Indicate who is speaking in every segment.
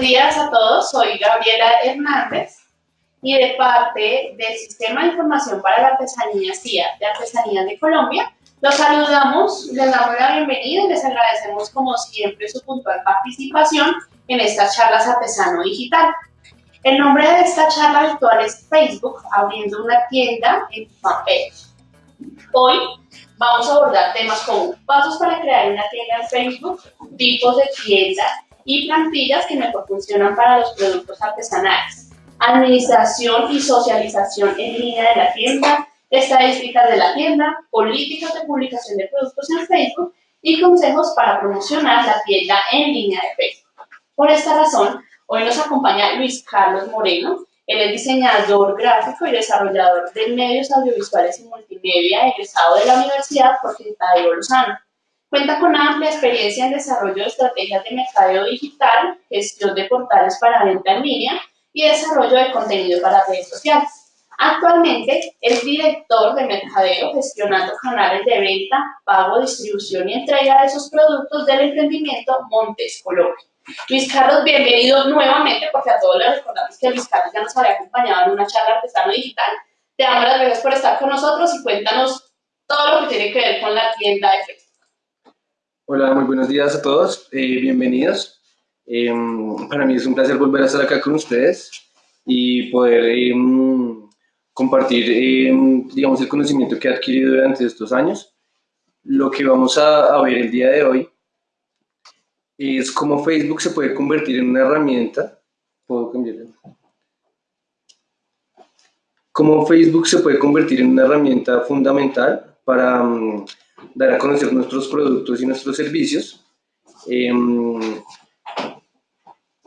Speaker 1: Buenos días a todos, soy Gabriela Hernández y de parte del Sistema de Información para la Artesanía CIA de Artesanías de Colombia, los saludamos, les damos la bienvenida y les agradecemos como siempre su puntual participación en estas charlas artesano digital. El nombre de esta charla virtual es Facebook abriendo una tienda en fanpage. Hoy vamos a abordar temas como pasos para crear una tienda en Facebook, tipos de tiendas y plantillas que mejor funcionan para los productos artesanales, administración y socialización en línea de la tienda, estadísticas de la tienda, políticas de publicación de productos en Facebook y consejos para promocionar la tienda en línea de Facebook. Por esta razón, hoy nos acompaña Luis Carlos Moreno, él es diseñador gráfico y desarrollador de medios audiovisuales y multimedia egresado de la Universidad Tadeo Lozano. Cuenta con amplia experiencia en desarrollo de estrategias de mercadeo digital, gestión de portales para venta en línea y desarrollo de contenido para redes sociales. Actualmente es director de mercadeo gestionando canales de venta, pago, distribución y entrega de esos productos del emprendimiento Montes Colombia. Luis Carlos, bienvenido nuevamente, porque a todos les recordamos que Luis Carlos ya nos había acompañado en una charla artesano digital. Te damos las gracias por estar con nosotros y cuéntanos todo lo que tiene que ver con la tienda de Facebook.
Speaker 2: Hola, muy buenos días a todos, eh, bienvenidos. Em, para mí es un placer volver a estar acá con ustedes y poder em, compartir, em, digamos, el conocimiento que he adquirido durante estos años. Lo que vamos a, a ver el día de hoy es cómo Facebook se puede convertir en una herramienta. Cómo Facebook se puede convertir en una herramienta fundamental para dar a conocer nuestros productos y nuestros servicios. Em,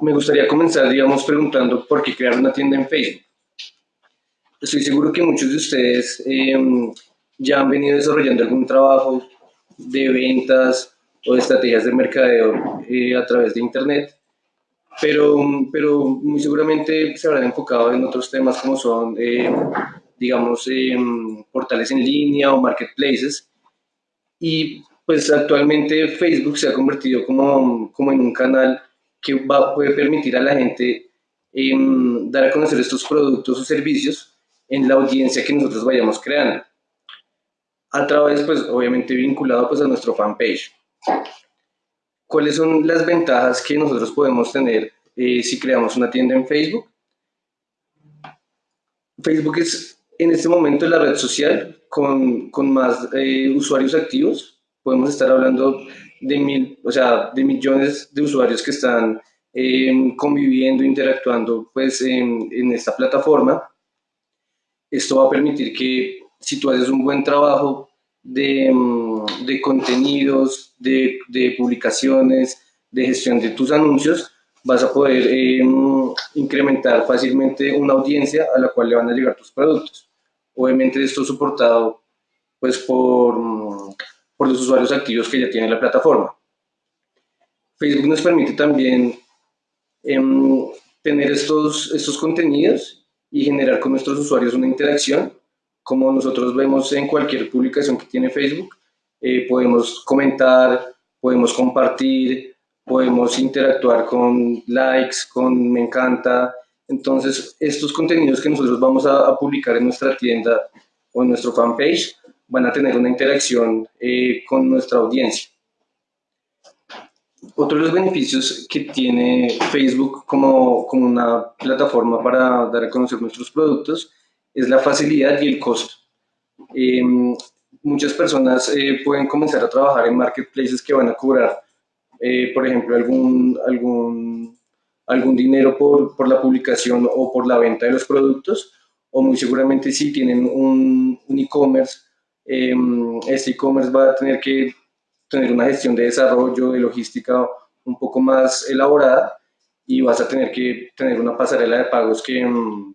Speaker 2: me gustaría comenzar, digamos, preguntando por qué crear una tienda en Facebook. Estoy seguro que muchos de ustedes em, ya han venido desarrollando algún trabajo de ventas o de estrategias de mercadeo eh, a través de Internet, pero, pero muy seguramente se habrán enfocado en otros temas como son, em, digamos, portales en línea o marketplaces, y pues actualmente Facebook se ha convertido como, como en un canal que va, puede permitir a la gente em, dar a conocer estos productos o servicios en la audiencia que nosotros vayamos creando. A través, pues obviamente vinculado pues a nuestro fanpage. ¿Cuáles son las ventajas que nosotros podemos tener eh, si creamos una tienda en Facebook? Facebook es en este momento la red social con, más eh, usuarios activos. Podemos estar hablando de, mil, o sea, de millones de usuarios que están em, conviviendo, interactuando pues, en, esta plataforma. Esto va a permitir que si tú haces un buen trabajo de, em, de contenidos, de, publicaciones, de gestión de tus anuncios, vas a poder eh, incrementar fácilmente una audiencia a la cual le van a llegar tus productos. Obviamente esto es soportado pues, por, por los usuarios activos que ya tienen la plataforma. Facebook nos permite también em, tener estos, estos contenidos y generar con nuestros usuarios una interacción, como nosotros vemos en cualquier publicación que tiene Facebook. Eh, podemos comentar, podemos compartir, podemos interactuar con likes, con me encanta, entonces, estos contenidos que nosotros vamos a, publicar en nuestra tienda o en nuestro fanpage van a tener una interacción eh, con nuestra audiencia. Otro de los beneficios que tiene Facebook como, como una plataforma para dar a conocer nuestros productos es la facilidad y el costo. Em, muchas personas eh, pueden comenzar a trabajar en marketplaces que van a cobrar, eh, por ejemplo, algún, algún algún dinero por, por, la publicación o por la venta de los productos, o muy seguramente si tienen un, e-commerce, em, este e-commerce va a tener que tener una gestión de desarrollo, de logística un poco más elaborada y vas a tener que tener una pasarela de pagos que, em,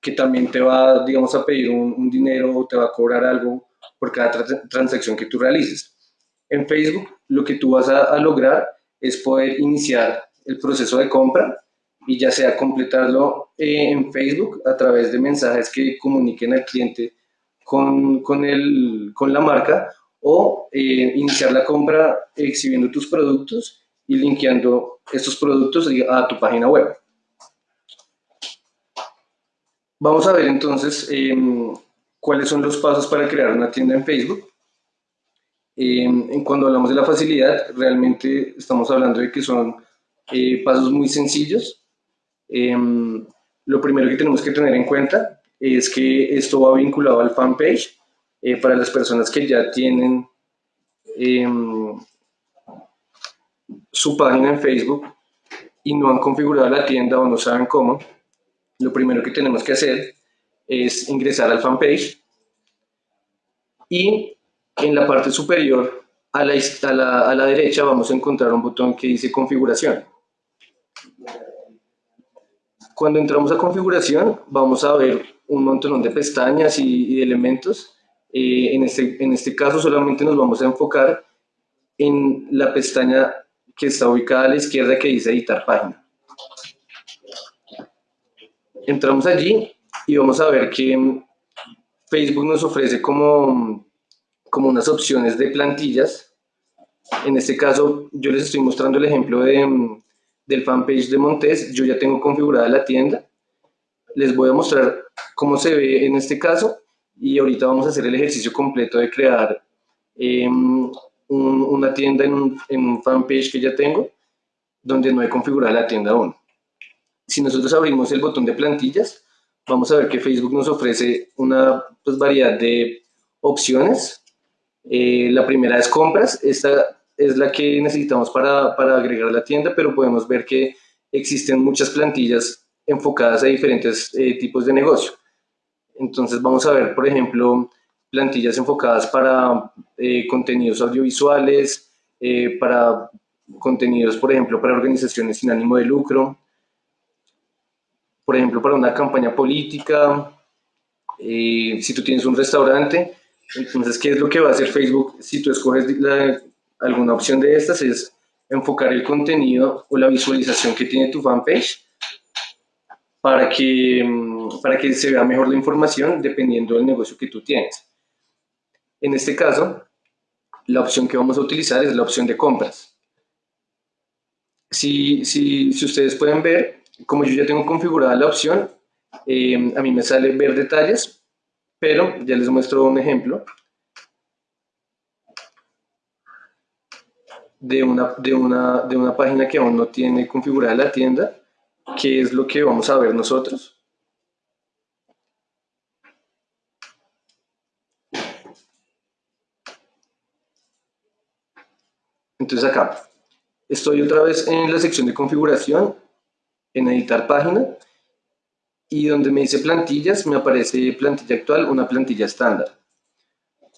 Speaker 2: que también te va, digamos, a pedir un, dinero o te va a cobrar algo por cada transacción que tú realices. En Facebook lo que tú vas a, a lograr es poder iniciar el proceso de compra y ya sea completarlo eh, en Facebook a través de mensajes que comuniquen al cliente con, con, el, con la marca o eh, iniciar la compra exhibiendo tus productos y linkeando estos productos a tu página web. Vamos a ver entonces em, cuáles son los pasos para crear una tienda en Facebook. Em, cuando hablamos de la facilidad, realmente estamos hablando de que son eh, pasos muy sencillos. Em, lo primero que tenemos que tener en cuenta es que esto va vinculado al fanpage eh, para las personas que ya tienen su página en Facebook y no han configurado la tienda o no saben cómo lo primero que tenemos que hacer es ingresar al fanpage y en la parte superior a la, a la, derecha vamos a encontrar un botón que dice configuración. Cuando entramos a configuración vamos a ver un montón de pestañas y, de elementos. Eh, en, este, en este caso solamente nos vamos a enfocar en la pestaña que está ubicada a la izquierda que dice editar página. Entramos allí y vamos a ver que Facebook nos ofrece como, como unas opciones de plantillas. En este caso, yo les estoy mostrando el ejemplo de, del fanpage de Montes. Yo ya tengo configurada la tienda. Les voy a mostrar cómo se ve en este caso y ahorita vamos a hacer el ejercicio completo de crear em, una tienda en un, en un fanpage que ya tengo donde no he configurado la tienda aún. Si nosotros abrimos el botón de plantillas, vamos a ver que Facebook nos ofrece una pues, variedad de opciones. Eh, la primera es compras, esta es la que necesitamos para, para agregar la tienda, pero podemos ver que existen muchas plantillas enfocadas a diferentes eh, tipos de negocio. Entonces vamos a ver, por ejemplo, plantillas enfocadas para eh, contenidos audiovisuales, para contenidos, por ejemplo, para organizaciones sin ánimo de lucro, por ejemplo, para una campaña política, eh, si tú tienes un restaurante, entonces, ¿qué es lo que va a hacer Facebook si tú escoges alguna opción de estas? Es enfocar el contenido o la visualización que tiene tu fanpage para que, mm, para que se vea mejor la información dependiendo del negocio que tú tienes. En este caso, la opción que vamos a utilizar es la opción de compras. Si, si, si ustedes pueden ver, como yo ya tengo configurada la opción, eh, a mí me sale ver detalles, pero ya les muestro un ejemplo de una, de una, de una página que aún no tiene configurada la tienda, que es lo que vamos a ver nosotros. Entonces acá, estoy otra vez en la sección de configuración en editar página y donde me dice plantillas me aparece plantilla actual, una plantilla estándar.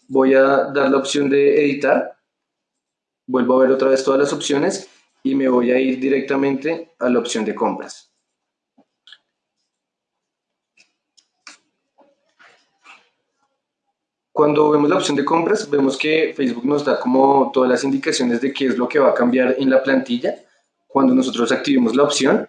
Speaker 2: Voy a dar la opción de editar, vuelvo a ver otra vez todas las opciones y me voy a ir directamente a la opción de compras. Cuando vemos la opción de compras, vemos que Facebook nos da como todas las indicaciones de qué es lo que va a cambiar en la plantilla cuando nosotros activemos la opción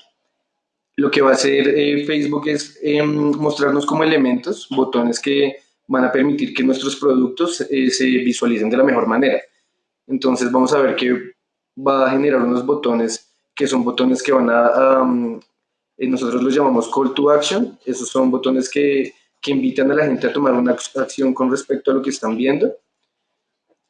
Speaker 2: lo que va a hacer eh, Facebook es em, mostrarnos como elementos, botones que van a permitir que nuestros productos eh, se visualicen de la mejor manera. Entonces vamos a ver que va a generar unos botones que son botones que van a, eh, nosotros los llamamos call to action, esos son botones que, que, invitan a la gente a tomar una acción con respecto a lo que están viendo.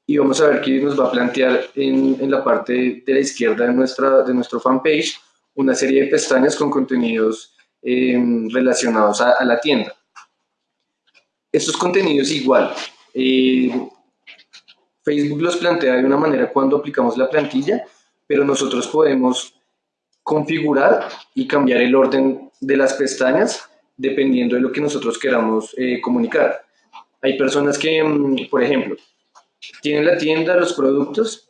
Speaker 2: Y vamos a ver que nos va a plantear en, en la parte de la izquierda de, nuestra, de nuestro fanpage una serie de pestañas con contenidos eh, relacionados a, la tienda. Estos contenidos igual, eh, Facebook los plantea de una manera cuando aplicamos la plantilla, pero nosotros podemos configurar y cambiar el orden de las pestañas dependiendo de lo que nosotros queramos eh, comunicar. Hay personas que, mm, por ejemplo, tienen la tienda, los productos,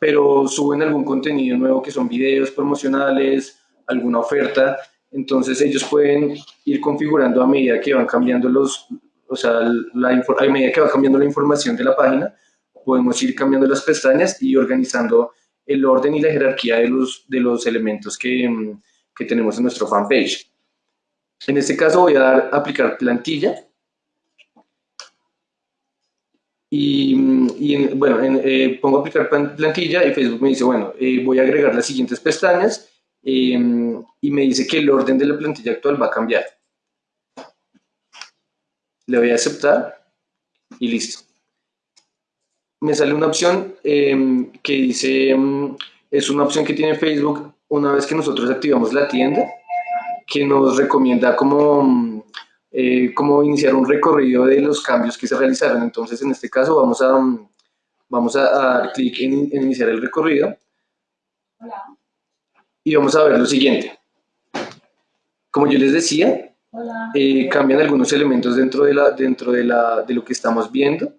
Speaker 2: pero suben algún contenido nuevo que son videos promocionales, alguna oferta, entonces ellos pueden ir configurando a medida que van cambiando los, o sea, la, a medida que va cambiando la información de la página, podemos ir cambiando las pestañas y organizando el orden y la jerarquía de los, de los elementos que, que tenemos en nuestro fanpage. En este caso voy a dar aplicar plantilla Y, y bueno, eh, pongo aplicar plantilla y Facebook me dice, bueno, eh, voy a agregar las siguientes pestañas em, y me dice que el orden de la plantilla actual va a cambiar. Le voy a aceptar y listo. Me sale una opción em, que dice, em, es una opción que tiene Facebook una vez que nosotros activamos la tienda, que nos recomienda como eh, como iniciar un recorrido de los cambios que se realizaron. Entonces, en este caso, vamos a, vamos a, dar clic en, iniciar el recorrido. Y vamos a ver lo siguiente. Como yo les decía, eh, cambian algunos elementos dentro, de, la, dentro de, la, de lo que estamos viendo.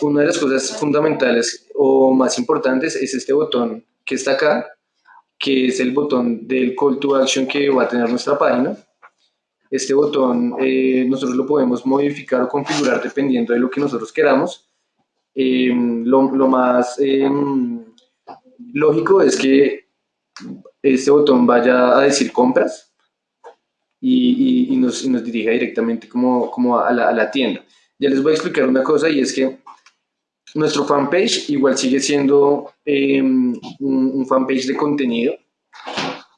Speaker 2: Una de las cosas fundamentales o más importantes es este botón que está acá, que es el botón del call to action que va a tener nuestra página. Este botón eh, nosotros lo podemos modificar o configurar dependiendo de lo que nosotros queramos. Em, lo, más em, lógico es que este botón vaya a decir compras y, nos, nos, dirija directamente como, como a, la, tienda. Ya les voy a explicar una cosa y es que nuestro fanpage igual sigue siendo em, un, fanpage de contenido.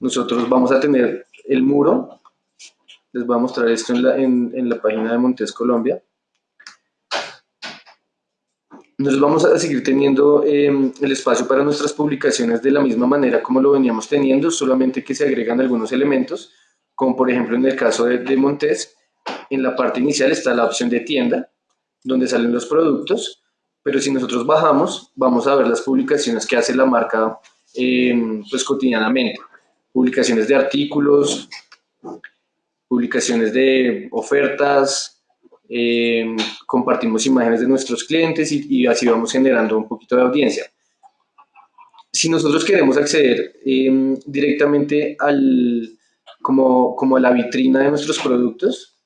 Speaker 2: Nosotros vamos a tener el muro les voy a mostrar esto en la, en, la página de Montes Colombia. Nos vamos a seguir teniendo em, el espacio para nuestras publicaciones de la misma manera como lo veníamos teniendo, solamente que se agregan algunos elementos, como por ejemplo en el caso de, de Montes, en la parte inicial está la opción de tienda, donde salen los productos, pero si nosotros bajamos, vamos a ver las publicaciones que hace la marca em, pues cotidianamente. Publicaciones de artículos, publicaciones de ofertas, eh, compartimos imágenes de nuestros clientes y, así vamos generando un poquito de audiencia. Si nosotros queremos acceder em, directamente al, como, como a la vitrina de nuestros productos,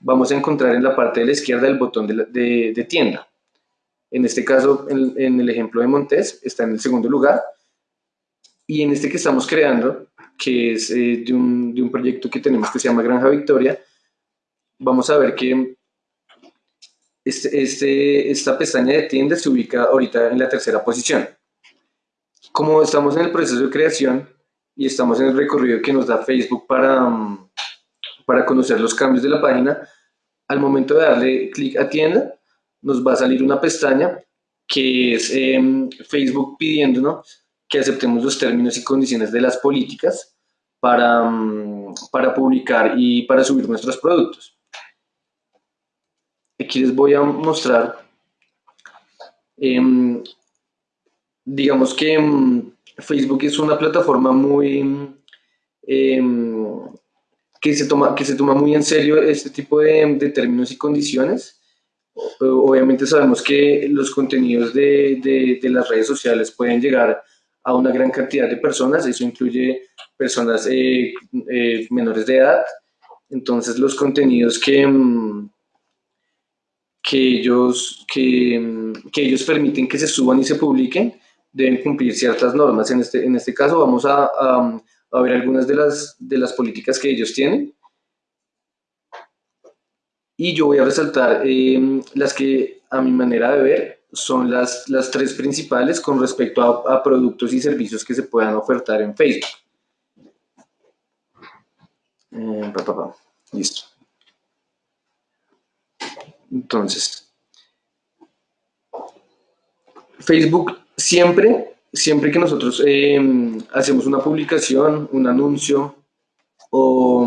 Speaker 2: vamos a encontrar en la parte de la izquierda el botón de, tienda. En este caso, en, en, el ejemplo de Montes, está en el segundo lugar. Y en este que estamos creando, que es eh, de, un, de, un, proyecto que tenemos que se llama Granja Victoria, vamos a ver que este, este, esta pestaña de tienda se ubica ahorita en la tercera posición. Como estamos en el proceso de creación y estamos en el recorrido que nos da Facebook para, mm, para conocer los cambios de la página, al momento de darle clic a tienda, nos va a salir una pestaña que es em, Facebook pidiéndonos que aceptemos los términos y condiciones de las políticas para, mm, para publicar y para subir nuestros productos. Aquí les voy a mostrar, em, digamos que em, Facebook es una plataforma muy, que, se toma, que se toma muy en serio este tipo de, de términos y condiciones. Obviamente sabemos que los contenidos de, las redes sociales pueden llegar a una gran cantidad de personas, eso incluye personas eh, eh, menores de edad, entonces los contenidos que, mm, ellos, mm, que, ellos permiten que se suban y se publiquen deben cumplir ciertas normas. En este, en este caso vamos a, a, ver algunas de las, de las políticas que ellos tienen. Y yo voy a resaltar eh, las que a mi manera de ver son las, las tres principales con respecto a, productos y servicios que se puedan ofertar en Facebook. Eh, Listo. Entonces, Facebook siempre, siempre que nosotros em, hacemos una publicación, un anuncio o,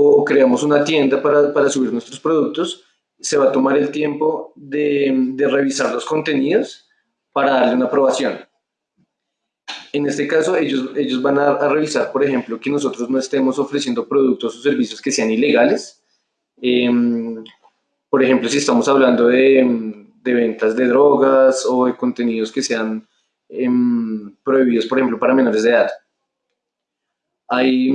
Speaker 2: o creamos una tienda para, para subir nuestros productos, se va a tomar el tiempo de, revisar los contenidos para darle una aprobación. En este caso, ellos, ellos van a, revisar, por ejemplo, que nosotros no estemos ofreciendo productos o servicios que sean ilegales. Em, por ejemplo, si estamos hablando de, ventas de drogas o de contenidos que sean em, prohibidos, por ejemplo, para menores de edad. Hay,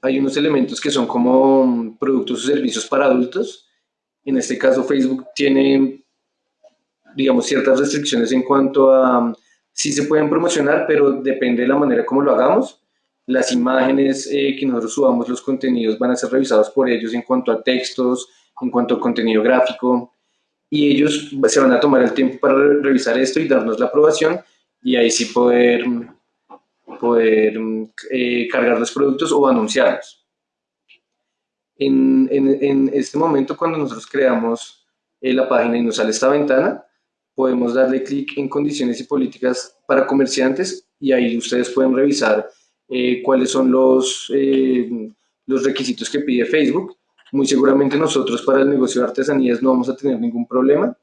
Speaker 2: hay unos elementos que son como productos o servicios para adultos, en este caso, Facebook tiene, digamos, ciertas restricciones en cuanto a si se pueden promocionar, pero depende de la manera como lo hagamos. Las imágenes eh, que nosotros subamos, los contenidos van a ser revisados por ellos en cuanto a textos, en cuanto a contenido gráfico. y ellos se van a tomar el tiempo para revisar esto y darnos la aprobación y ahí sí poder, poder eh, cargar los productos o anunciarlos. En, en, en, este momento, cuando nosotros creamos eh, la página y nos sale esta ventana, podemos darle clic en condiciones y políticas para comerciantes y ahí ustedes pueden revisar eh, cuáles son los, los requisitos que pide Facebook. Muy seguramente nosotros para el negocio de artesanías no vamos a tener ningún problema,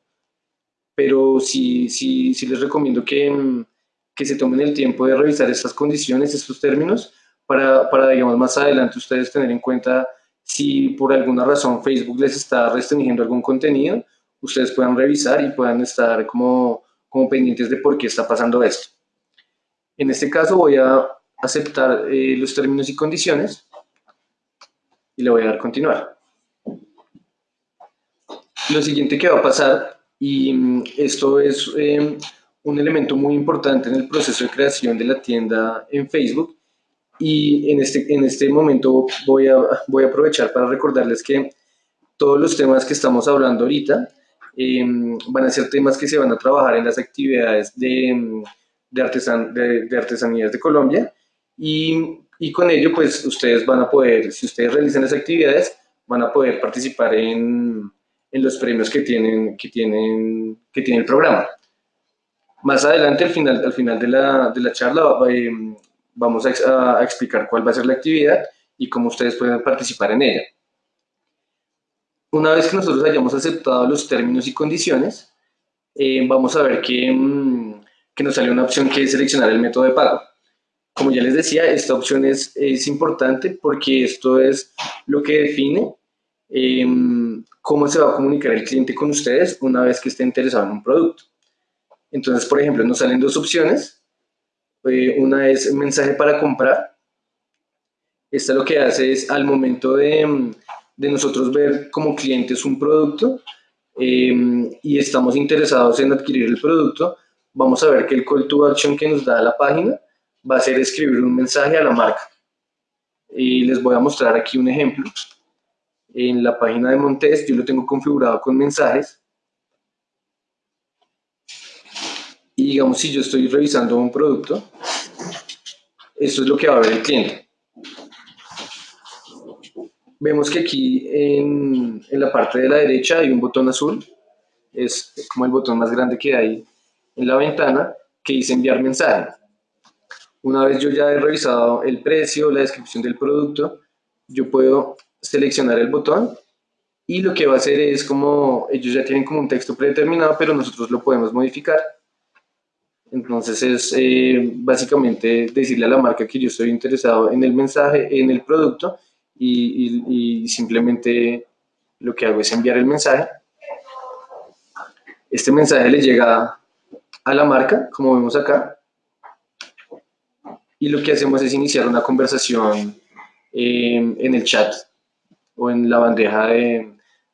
Speaker 2: pero sí, sí, sí les recomiendo que, que se tomen el tiempo de revisar estas condiciones, estos términos, para, para, digamos, más adelante ustedes tener en cuenta si por alguna razón Facebook les está restringiendo algún contenido, ustedes puedan revisar y puedan estar como, como pendientes de por qué está pasando esto. En este caso voy a aceptar eh, los términos y condiciones y le voy a dar continuar. Lo siguiente que va a pasar, y mm, esto es em, un elemento muy importante en el proceso de creación de la tienda en Facebook, y en este, en este momento voy a, voy a aprovechar para recordarles que todos los temas que estamos hablando ahorita em, van a ser temas que se van a trabajar en las actividades de, em, de, artesan, de, de artesanías de Colombia y y con ello pues ustedes van a poder, si ustedes realizan las actividades, van a poder participar en, en los premios que, tienen, que, tienen, que tiene el programa. Más adelante, al final, al final de, la, de la charla, eh, vamos a, explicar cuál va a ser la actividad y cómo ustedes pueden participar en ella. Una vez que nosotros hayamos aceptado los términos y condiciones, eh, vamos a ver que, mm, que nos sale una opción que es seleccionar el método de pago. Como ya les decía, esta opción es, es importante porque esto es lo que define em, cómo se va a comunicar el cliente con ustedes una vez que esté interesado en un producto. Entonces, por ejemplo, nos salen dos opciones. Eh, una es mensaje para comprar. Esta lo que hace es al momento de, de nosotros ver como clientes un producto em, y estamos interesados en adquirir el producto, vamos a ver que el call to action que nos da la página va a ser escribir un mensaje a la marca. Y les voy a mostrar aquí un ejemplo. En la página de Montes yo lo tengo configurado con mensajes. Digamos, si yo estoy revisando un producto, esto es lo que va a ver el cliente. Vemos que aquí en, en la parte de la derecha hay un botón azul. Es como el botón más grande que hay en la ventana que dice enviar mensaje. Una vez yo ya he revisado el precio, la descripción del producto, yo puedo seleccionar el botón y lo que va a hacer es como, ellos ya tienen como un texto predeterminado, pero nosotros lo podemos modificar. Entonces es eh, básicamente decirle a la marca que yo estoy interesado en el mensaje, en el producto y, simplemente lo que hago es enviar el mensaje. Este mensaje le llega a la marca, como vemos acá, y lo que hacemos es iniciar una conversación eh, en el chat o en la bandeja de,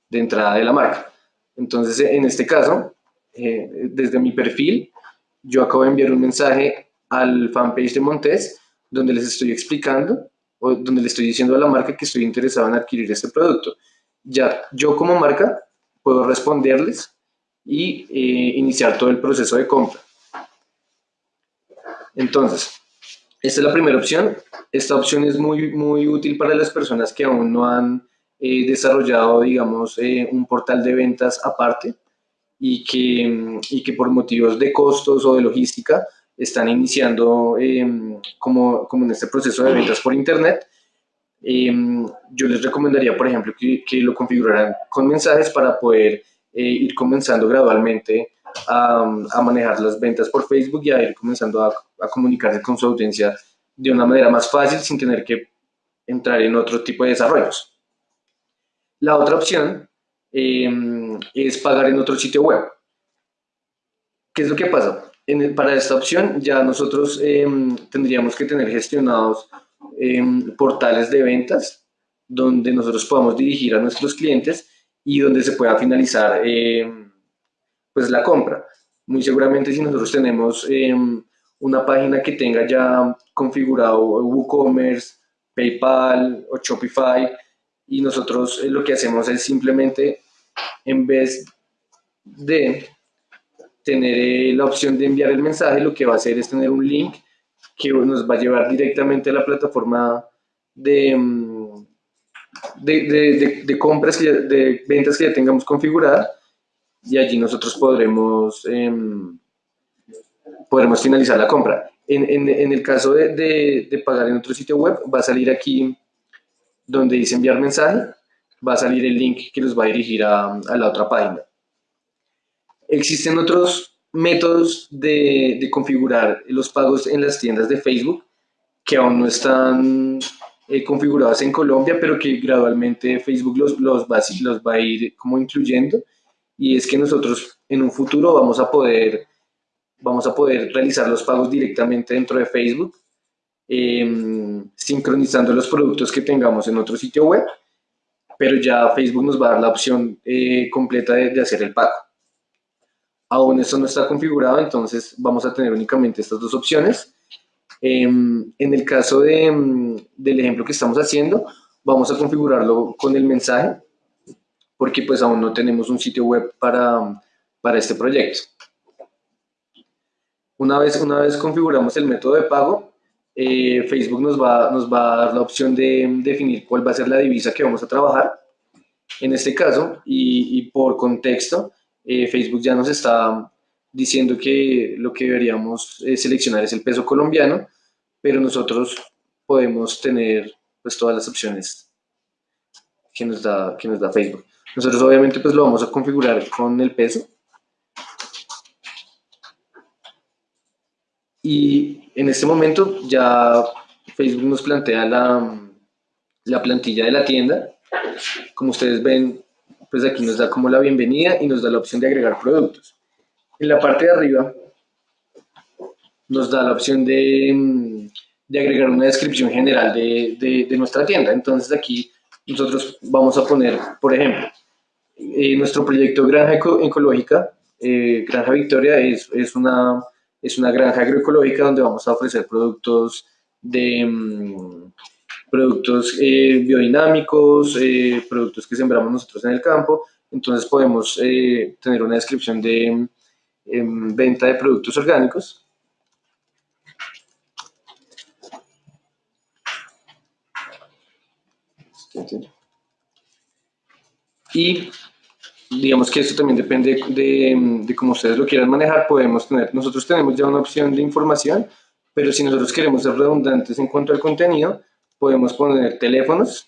Speaker 2: de, entrada de la marca. Entonces, en este caso, eh, desde mi perfil, yo acabo de enviar un mensaje al fanpage de Montes donde les estoy explicando o donde le estoy diciendo a la marca que estoy interesado en adquirir este producto. Ya yo como marca puedo responderles y eh, iniciar todo el proceso de compra. Entonces, esta es la primera opción. Esta opción es muy, muy útil para las personas que aún no han eh, desarrollado, digamos, eh, un portal de ventas aparte y que, y que por motivos de costos o de logística están iniciando em, como, como en este proceso de ventas por Internet. Em, yo les recomendaría, por ejemplo, que, que lo configuraran con mensajes para poder eh, ir comenzando gradualmente a, manejar las ventas por Facebook y a ir comenzando a, comunicarse con su audiencia de una manera más fácil sin tener que entrar en otro tipo de desarrollos. La otra opción em, es pagar en otro sitio web. ¿Qué es lo que pasa? Para esta opción ya nosotros em, tendríamos que tener gestionados em, portales de ventas donde nosotros podamos dirigir a nuestros clientes y donde se pueda finalizar pues la compra. Muy seguramente si nosotros tenemos em, una página que tenga ya configurado WooCommerce, PayPal o Shopify y nosotros eh, lo que hacemos es simplemente en vez de tener eh, la opción de enviar el mensaje, lo que va a hacer es tener un link que nos va a llevar directamente a la plataforma de, mm, de, compras, de ventas que ya tengamos configurada y allí nosotros podremos, em, podremos finalizar la compra. En, el caso de, pagar en otro sitio web, va a salir aquí donde dice enviar mensaje, va a salir el link que los va a dirigir a, la otra página. Existen otros métodos de, configurar los pagos en las tiendas de Facebook que aún no están eh, configurados en Colombia, pero que gradualmente Facebook los, los, va, los va a ir como incluyendo. Y es que nosotros en un futuro vamos a poder, vamos a poder realizar los pagos directamente dentro de Facebook, em, sincronizando los productos que tengamos en otro sitio web, pero ya Facebook nos va a dar la opción eh, completa de hacer el pago. Aún esto no está configurado, entonces vamos a tener únicamente estas dos opciones. Em, en el caso de, em, del ejemplo que estamos haciendo, vamos a configurarlo con el mensaje, porque pues aún no tenemos un sitio web para, para este proyecto. Una vez, una vez configuramos el método de pago, eh, Facebook nos va, nos va a dar la opción de definir cuál va a ser la divisa que vamos a trabajar. En este caso, y, por contexto, eh, Facebook ya nos está diciendo que lo que deberíamos eh, seleccionar es el peso colombiano, pero nosotros podemos tener pues todas las opciones que nos da, que nos da Facebook. Nosotros obviamente pues lo vamos a configurar con el peso. Y en este momento ya Facebook nos plantea la, la plantilla de la tienda. Como ustedes ven, pues aquí nos da como la bienvenida y nos da la opción de agregar productos. En la parte de arriba nos da la opción de, de agregar una descripción general de, de, nuestra tienda. Entonces aquí nosotros vamos a poner, por ejemplo, eh, nuestro proyecto Granja Ecológica, eh, Granja Victoria, es, es, una, es una granja agroecológica donde vamos a ofrecer productos de... Mm, productos eh, biodinámicos, eh, productos que sembramos nosotros en el campo. Entonces podemos eh, tener una descripción de em, venta de productos orgánicos. Y digamos que esto también depende de, de, cómo ustedes lo quieran manejar. Podemos tener, nosotros tenemos ya una opción de información, pero si nosotros queremos ser redundantes en cuanto al contenido, podemos poner teléfonos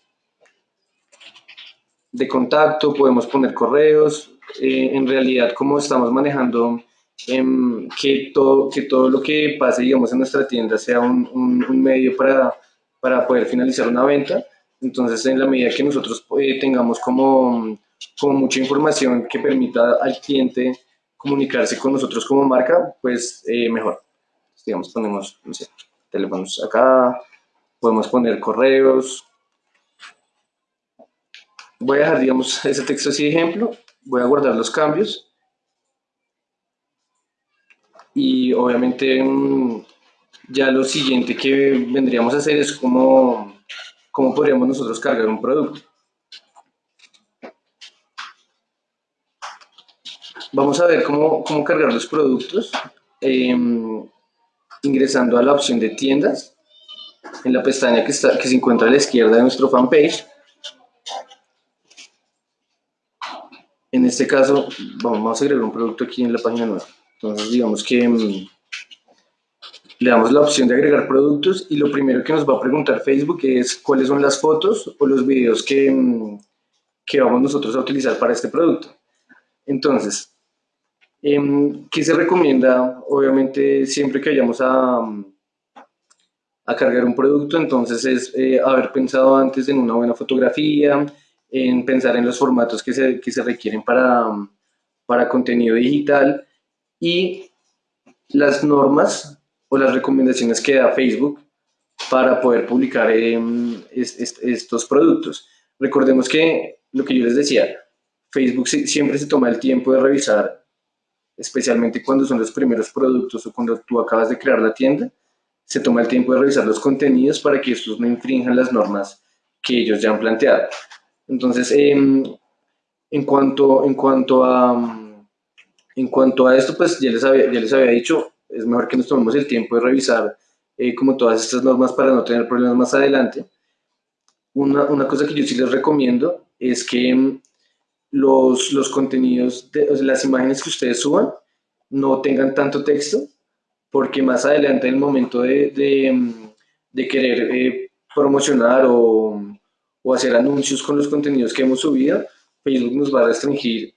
Speaker 2: de contacto, podemos poner correos, eh, en realidad como estamos manejando em, que, todo, que todo lo que pase digamos en nuestra tienda sea un, un, medio para, para, poder finalizar una venta, entonces en la medida que nosotros eh, tengamos como, como mucha información que permita al cliente comunicarse con nosotros como marca, pues eh, mejor. digamos, ponemos, teléfonos acá, podemos poner correos. Voy a dejar, digamos, ese texto así de ejemplo, voy a guardar los cambios y obviamente mm, ya lo siguiente que vendríamos a hacer es cómo, cómo podríamos nosotros cargar un producto. Vamos a ver cómo, cómo cargar los productos em, ingresando a la opción de tiendas en la pestaña que, está, que se encuentra a la izquierda de nuestro fanpage. En este caso, vamos a agregar un producto aquí en la página nueva. Entonces, digamos que mm, le damos la opción de agregar productos y lo primero que nos va a preguntar Facebook es cuáles son las fotos o los videos que, mm, que vamos nosotros a utilizar para este producto. Entonces, em, ¿qué se recomienda? Obviamente, siempre que vayamos a, a cargar un producto, entonces es eh, haber pensado antes en una buena fotografía, en pensar en los formatos que se, que se requieren para, para contenido digital y las normas o las recomendaciones que da Facebook para poder publicar em, estos productos. Recordemos que lo que yo les decía, Facebook siempre se toma el tiempo de revisar, especialmente cuando son los primeros productos o cuando tú acabas de crear la tienda, se toma el tiempo de revisar los contenidos para que estos no infrinjan las normas que ellos ya han planteado. Entonces, em, en, cuanto, en cuanto a, En cuanto a esto, pues ya les había, ya les había dicho, es mejor que nos tomemos el tiempo de revisar eh, como todas estas normas para no tener problemas más adelante. Una, una cosa que yo sí les recomiendo es que mm, los, los contenidos, de, las imágenes que ustedes suban no tengan tanto texto, porque más adelante en el momento de, de, querer eh, promocionar o, o hacer anuncios con los contenidos que hemos subido, Facebook nos va a restringir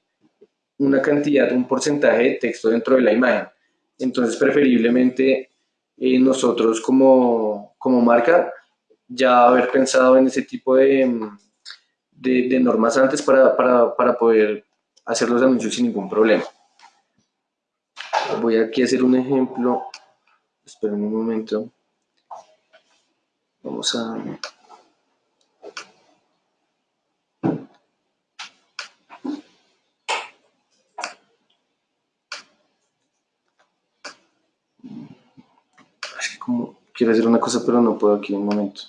Speaker 2: una cantidad, un porcentaje de texto dentro de la imagen. Entonces, preferiblemente eh, nosotros como, como, marca ya haber pensado en ese tipo de, de, normas antes para, para, para, poder hacer los anuncios sin ningún problema. Voy aquí a hacer un ejemplo. Esperen un momento. Vamos a... quiero hacer una cosa, pero no puedo aquí un momento.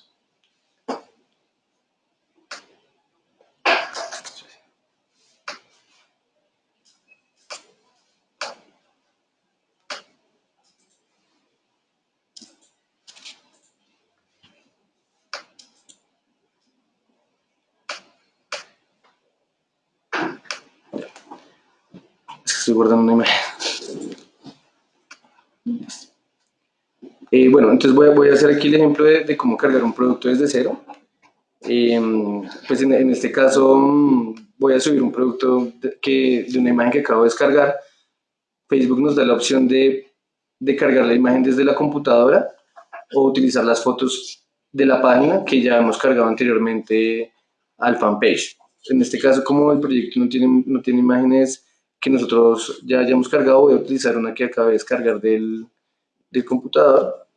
Speaker 2: estoy guardando una imagen. Eh, bueno, entonces voy a, voy a, hacer aquí el ejemplo de, de cómo cargar un producto desde cero. Eh, pues en, en, este caso mm, voy a subir un producto de, que, de una imagen que acabo de descargar. Facebook nos da la opción de, de cargar la imagen desde la computadora o utilizar las fotos de la página que ya hemos cargado anteriormente al fanpage. En este caso, como el proyecto no tiene, no tiene imágenes que nosotros ya hayamos cargado, voy a utilizar una que acabé de descargar del, del computador.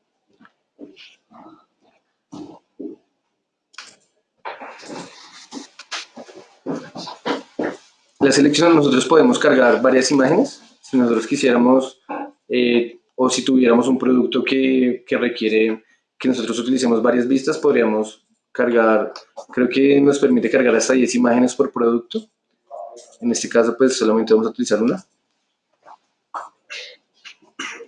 Speaker 2: La selección nosotros podemos cargar varias imágenes, si nosotros quisiéramos eh, o si tuviéramos un producto que, requiere que nosotros utilicemos varias vistas, podríamos cargar, creo que nos permite cargar hasta 10 imágenes por producto. En este caso, pues solamente vamos a utilizar una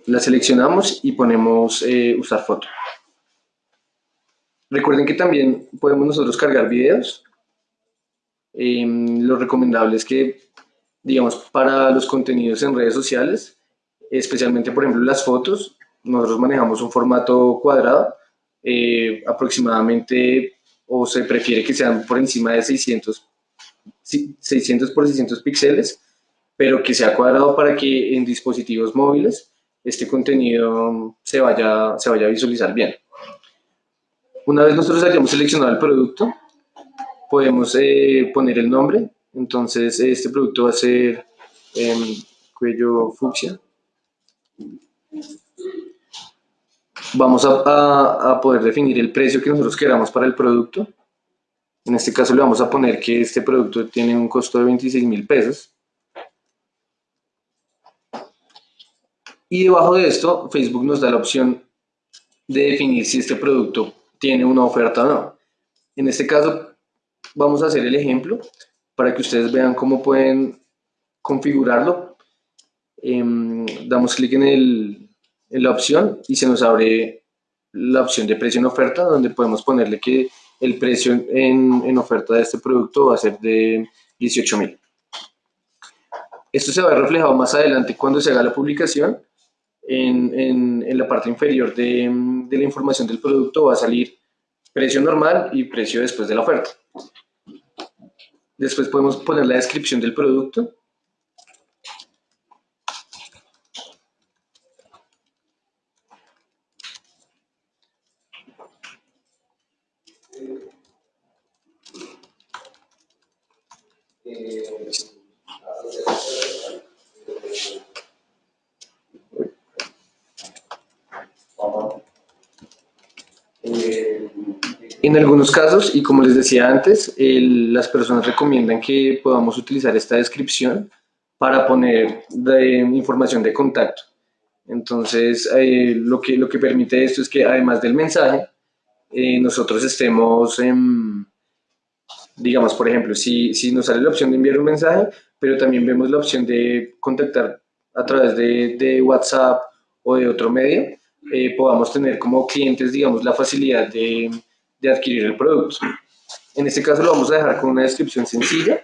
Speaker 2: la seleccionamos y ponemos eh, usar foto. Recuerden que también podemos nosotros cargar videos. Eh, lo recomendable es que, digamos, para los contenidos en redes sociales, especialmente, por ejemplo, las fotos, nosotros manejamos un formato cuadrado, eh, aproximadamente, o se prefiere que sean por encima de 600, 600 por 600 píxeles, pero que sea cuadrado para que en dispositivos móviles este contenido se vaya, se vaya a visualizar bien. Una vez nosotros hayamos seleccionado el producto, podemos eh, poner el nombre. Entonces, este producto va a ser eh, cuello fucsia. Vamos a, a, a, poder definir el precio que nosotros queramos para el producto. En este caso le vamos a poner que este producto tiene un costo de 26 mil pesos. Y debajo de esto, Facebook nos da la opción de definir si este producto tiene una oferta o no. En este caso, vamos a hacer el ejemplo para que ustedes vean cómo pueden configurarlo. Eh, damos clic en, el, en la opción y se nos abre la opción de precio en oferta, donde podemos ponerle que el precio en, en oferta de este producto va a ser de 18 mil. Esto se va a ver reflejado más adelante cuando se haga la publicación en, en, la parte inferior de, de, la información del producto va a salir precio normal y precio después de la oferta. Después podemos poner la descripción del producto. En algunos casos, y como les decía antes, el, las personas recomiendan que podamos utilizar esta descripción para poner de, información de contacto. Entonces, eh, lo, que, lo que permite esto es que además del mensaje, eh, nosotros estemos, en, digamos, por ejemplo, si, si nos sale la opción de enviar un mensaje, pero también vemos la opción de contactar a través de, WhatsApp o de otro medio, eh, podamos tener como clientes, digamos, la facilidad de, de adquirir el producto. En este caso lo vamos a dejar con una descripción sencilla.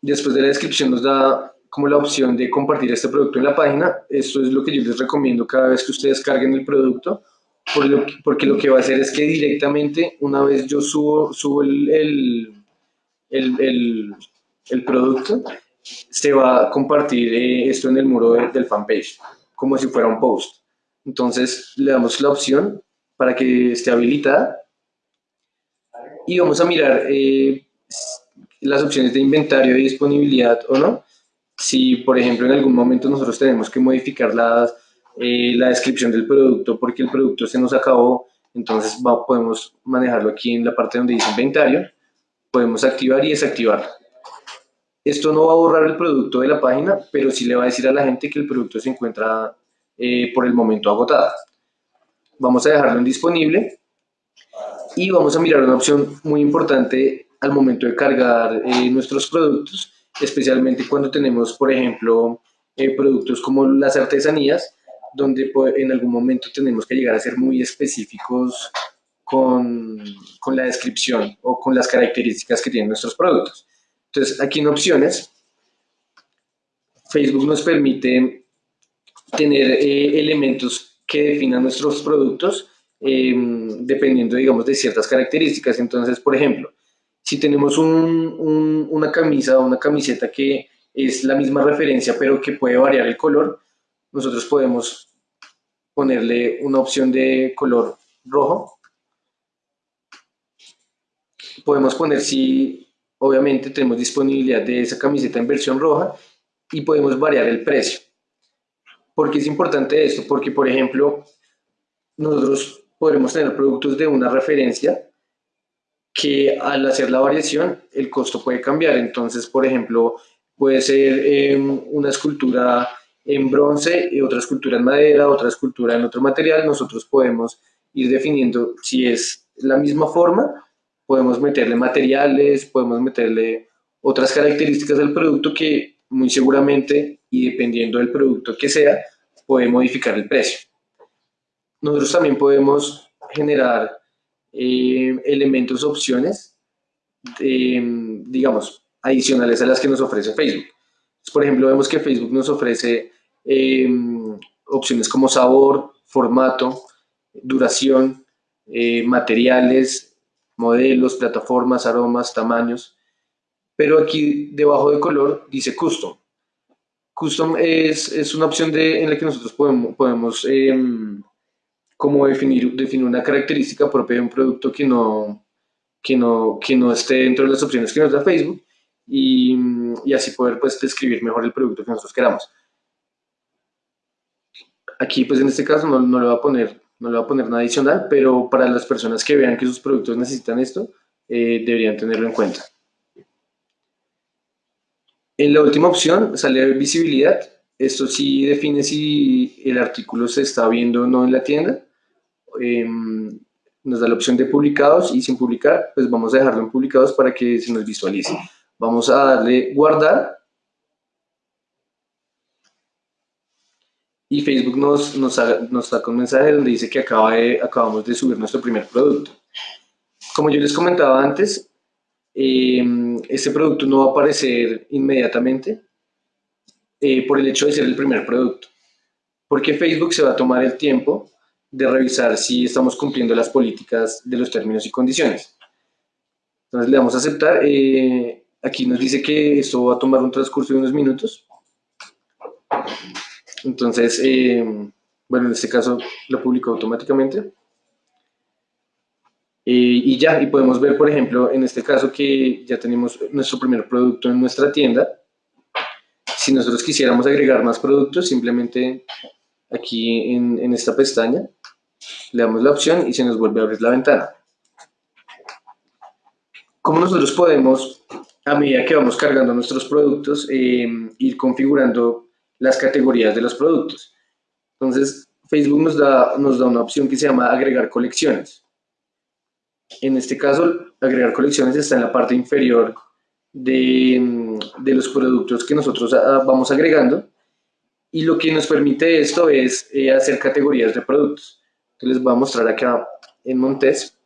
Speaker 2: Después de la descripción nos da como la opción de compartir este producto en la página. Esto es lo que yo les recomiendo cada vez que ustedes carguen el producto, porque lo que va a hacer es que directamente, una vez yo subo, subo el, el, el, producto, se va a compartir eh, esto en el muro del fanpage, como si fuera un post. Entonces le damos la opción para que esté habilitada y vamos a mirar eh, las opciones de inventario y disponibilidad o no. Si, por ejemplo, en algún momento nosotros tenemos que modificar la, eh, la descripción del producto porque el producto se nos acabó, entonces podemos manejarlo aquí en la parte donde dice inventario podemos activar y desactivar. Esto no va a borrar el producto de la página, pero sí le va a decir a la gente que el producto se encuentra eh, por el momento agotado. Vamos a dejarlo en disponible y vamos a mirar una opción muy importante al momento de cargar eh, nuestros productos, especialmente cuando tenemos, por ejemplo, eh, productos como las artesanías, donde en algún momento tenemos que llegar a ser muy específicos con, con, la descripción o con las características que tienen nuestros productos. Entonces, aquí en opciones, Facebook nos permite tener eh, elementos que definan nuestros productos em, dependiendo, digamos, de ciertas características. Entonces, por ejemplo, si tenemos un, una camisa o una camiseta que es la misma referencia, pero que puede variar el color, nosotros podemos ponerle una opción de color rojo podemos poner si obviamente tenemos disponibilidad de esa camiseta en versión roja y podemos variar el precio. ¿Por qué es importante esto? Porque, por ejemplo, nosotros podremos tener productos de una referencia que al hacer la variación el costo puede cambiar. Entonces, por ejemplo, puede ser em, una escultura en bronce, y otra escultura en madera, otra escultura en otro material. Nosotros podemos ir definiendo si es la misma forma podemos meterle materiales, podemos meterle otras características del producto que muy seguramente y dependiendo del producto que sea, puede modificar el precio. Nosotros también podemos generar eh, elementos, opciones, digamos, adicionales a las que nos ofrece Facebook. Por ejemplo, vemos que Facebook nos ofrece eh, opciones como sabor, formato, duración, eh, materiales, modelos, plataformas, aromas, tamaños. Pero aquí debajo de color dice Custom. Custom es, es una opción en la que nosotros podemos, podemos em, como definir, definir una característica propia de un producto que no, que no, que no esté dentro de las opciones que nos da Facebook y, y así poder pues, describir mejor el producto que nosotros queramos. Aquí pues en este caso no, no le voy a poner no le voy a poner nada adicional, pero para las personas que vean que sus productos necesitan esto, eh, deberían tenerlo en cuenta. En la última opción sale visibilidad. Esto sí define si el artículo se está viendo o no en la tienda. Em, nos da la opción de publicados y sin publicar, pues vamos a dejarlo en publicados para que se nos visualice. Vamos a darle guardar y Facebook nos, nos, nos saca un mensaje donde dice que acaba de, acabamos de subir nuestro primer producto. Como yo les comentaba antes, eh, este producto no va a aparecer inmediatamente eh, por el hecho de ser el primer producto, porque Facebook se va a tomar el tiempo de revisar si estamos cumpliendo las políticas de los términos y condiciones. Entonces le damos a aceptar. Eh, aquí nos dice que esto va a tomar un transcurso de unos minutos. Entonces, eh, bueno, en este caso lo publicó automáticamente. Eh, y ya, y podemos ver, por ejemplo, en este caso que ya tenemos nuestro primer producto en nuestra tienda. Si nosotros quisiéramos agregar más productos, simplemente aquí en, en esta pestaña le damos la opción y se nos vuelve a abrir la ventana. ¿Cómo nosotros podemos, a medida que vamos cargando nuestros productos, eh, ir configurando las categorías de los productos. Entonces, Facebook nos da, nos da una opción que se llama agregar colecciones. En este caso, agregar colecciones está en la parte inferior de, de los productos que nosotros ah, vamos agregando y lo que nos permite esto es eh, hacer categorías de productos. les voy a mostrar acá en Montes.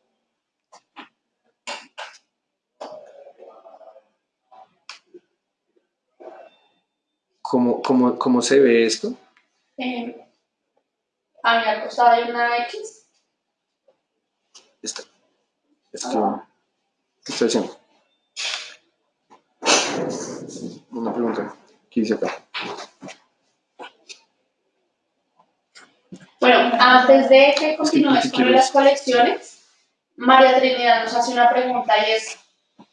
Speaker 2: ¿Cómo, cómo, cómo se ve esto?
Speaker 1: Eh, a mi costado hay una X.
Speaker 2: Esto, ¿Qué estoy haciendo? Una pregunta. ¿Qué dice acá?
Speaker 1: Bueno, antes de que continúes con las colecciones, María Trinidad nos hace una pregunta y es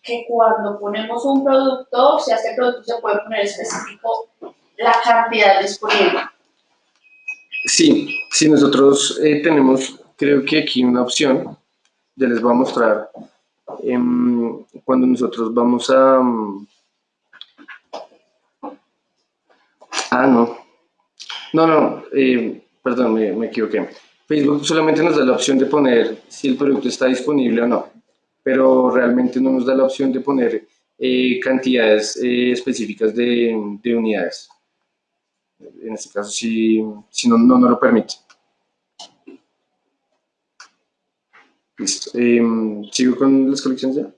Speaker 1: que cuando ponemos un producto, si a este producto se puede poner específico la cantidad disponible.
Speaker 2: Sí, sí, nosotros eh, tenemos, creo que aquí una opción, ya les voy a mostrar, em, cuando nosotros vamos a... Mm, ah, no. No, no, eh, perdón, me, equivoqué. Facebook solamente nos da la opción de poner si el producto está disponible o no, pero realmente no nos da la opción de poner eh, cantidades eh, específicas de, unidades. En este caso, si, si no, no, lo permite. Listo. Em, ¿Sigo con las colecciones ya?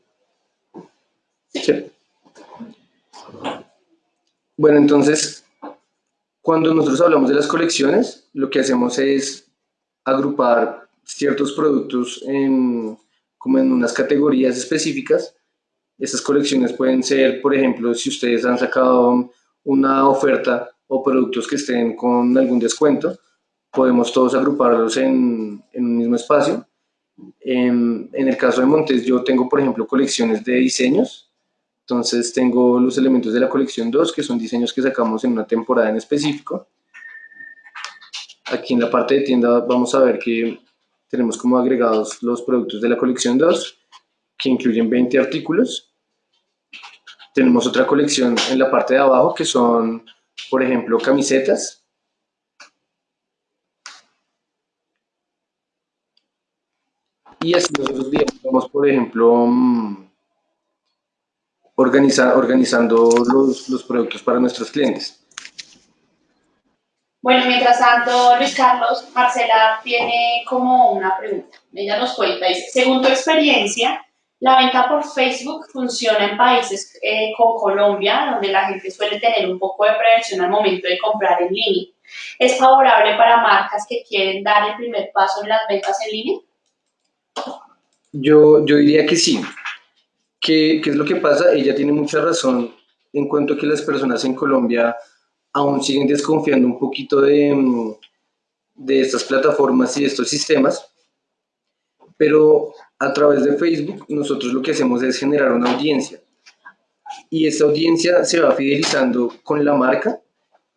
Speaker 2: Sí. Bueno, entonces, cuando nosotros hablamos de las colecciones, lo que hacemos es agrupar ciertos productos en, como en unas categorías específicas. Estas colecciones pueden ser, por ejemplo, si ustedes han sacado una oferta o productos que estén con algún descuento, podemos todos agruparlos en, en un mismo espacio. En, en, el caso de Montes, yo tengo, por ejemplo, colecciones de diseños entonces tengo los elementos de la colección 2, que son diseños que sacamos en una temporada en específico. Aquí en la parte de tienda vamos a ver que tenemos como agregados los productos de la colección 2, que incluyen 20 artículos. Tenemos otra colección en la parte de abajo, que son, por ejemplo, camisetas. Y así nosotros vamos, por ejemplo, mm, organizando los, los productos para nuestros clientes.
Speaker 1: Bueno, mientras tanto, Luis Carlos, Marcela tiene como una pregunta. Ella nos cuenta, dice, según tu experiencia, la venta por Facebook funciona en países eh, como Colombia, donde la gente suele tener un poco de prevención al momento de comprar en línea. ¿Es favorable para marcas que quieren dar el primer paso en las ventas en línea?
Speaker 2: Yo, yo diría que sí. ¿Qué, es lo que pasa? Ella tiene mucha razón en cuanto a que las personas en Colombia aún siguen desconfiando un poquito de, mm, de estas plataformas y de estos sistemas, pero a través de Facebook nosotros lo que hacemos es generar una audiencia y esa audiencia se va fidelizando con la marca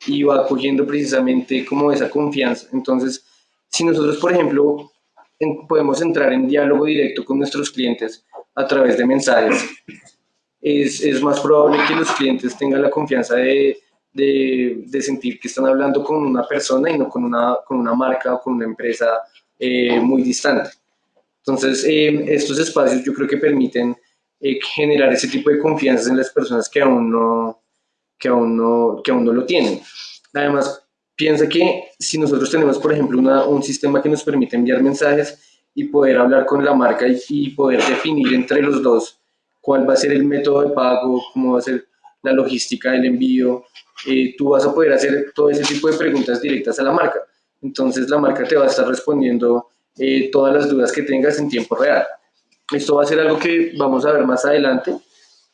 Speaker 2: y va cogiendo precisamente como esa confianza. Entonces, si nosotros, por ejemplo, podemos entrar en diálogo directo con nuestros clientes a través de mensajes, es, es más probable que los clientes tengan la confianza de, de, de, sentir que están hablando con una persona y no con una, con una marca o con una empresa eh, muy distante. Entonces, eh, estos espacios yo creo que permiten eh, generar ese tipo de confianza en las personas que aún no, que aún no, que aún no lo tienen. Además, piensa que si nosotros tenemos, por ejemplo, un sistema que nos permite enviar mensajes y poder hablar con la marca y, poder definir entre los dos cuál va a ser el método de pago, cómo va a ser la logística del envío, eh, tú vas a poder hacer todo ese tipo de preguntas directas a la marca. Entonces la marca te va a estar respondiendo eh, todas las dudas que tengas en tiempo real. Esto va a ser algo que vamos a ver más adelante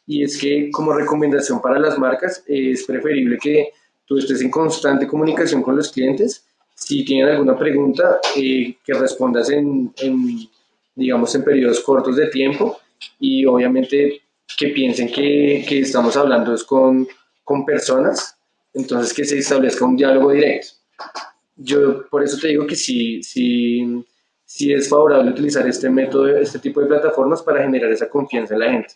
Speaker 2: y es que como recomendación para las marcas es preferible que tú estés en constante comunicación con los clientes si tienen alguna pregunta, eh, que respondas en, digamos, en periodos cortos de tiempo y obviamente que piensen que, que estamos hablando es con, con, personas, entonces que se establezca un diálogo directo. Yo por eso te digo que sí, sí, sí es favorable utilizar este método, este tipo de plataformas para generar esa confianza en la gente.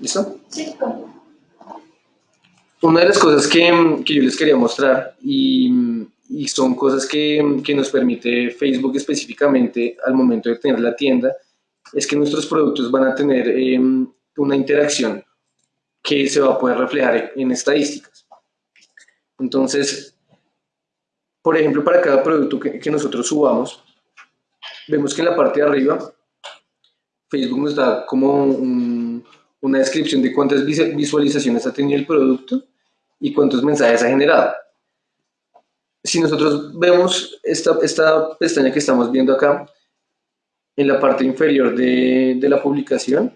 Speaker 2: ¿Listo? Sí, una de las cosas que, que yo les quería mostrar y, y son cosas que, que, nos permite Facebook específicamente al momento de tener la tienda es que nuestros productos van a tener em, una interacción que se va a poder reflejar en estadísticas. Entonces, por ejemplo, para cada producto que, nosotros subamos, vemos que en la parte de arriba, Facebook nos da como una descripción de cuántas visualizaciones ha tenido el producto y cuántos mensajes ha generado. Si nosotros vemos esta, esta pestaña que estamos viendo acá, en la parte inferior de, de la publicación,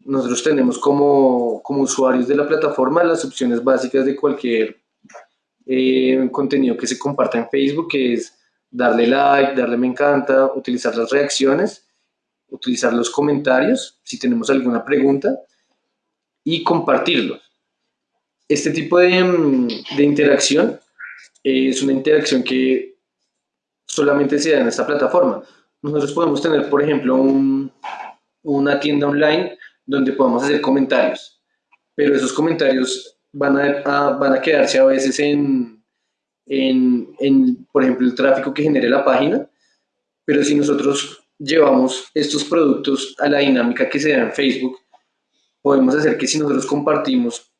Speaker 2: nosotros tenemos como, como, usuarios de la plataforma las opciones básicas de cualquier eh, contenido que se comparta en Facebook, que es darle like, darle me encanta, utilizar las reacciones, utilizar los comentarios, si tenemos alguna pregunta, y compartirlos. Este tipo de, de interacción es una interacción que solamente se da en esta plataforma. Nosotros podemos tener, por ejemplo, una tienda online donde podamos hacer comentarios, pero esos comentarios van a, van a quedarse a veces en, en, por ejemplo, el tráfico que genere la página, pero si nosotros llevamos estos productos a la dinámica que se da en Facebook, podemos hacer que si nosotros compartimos,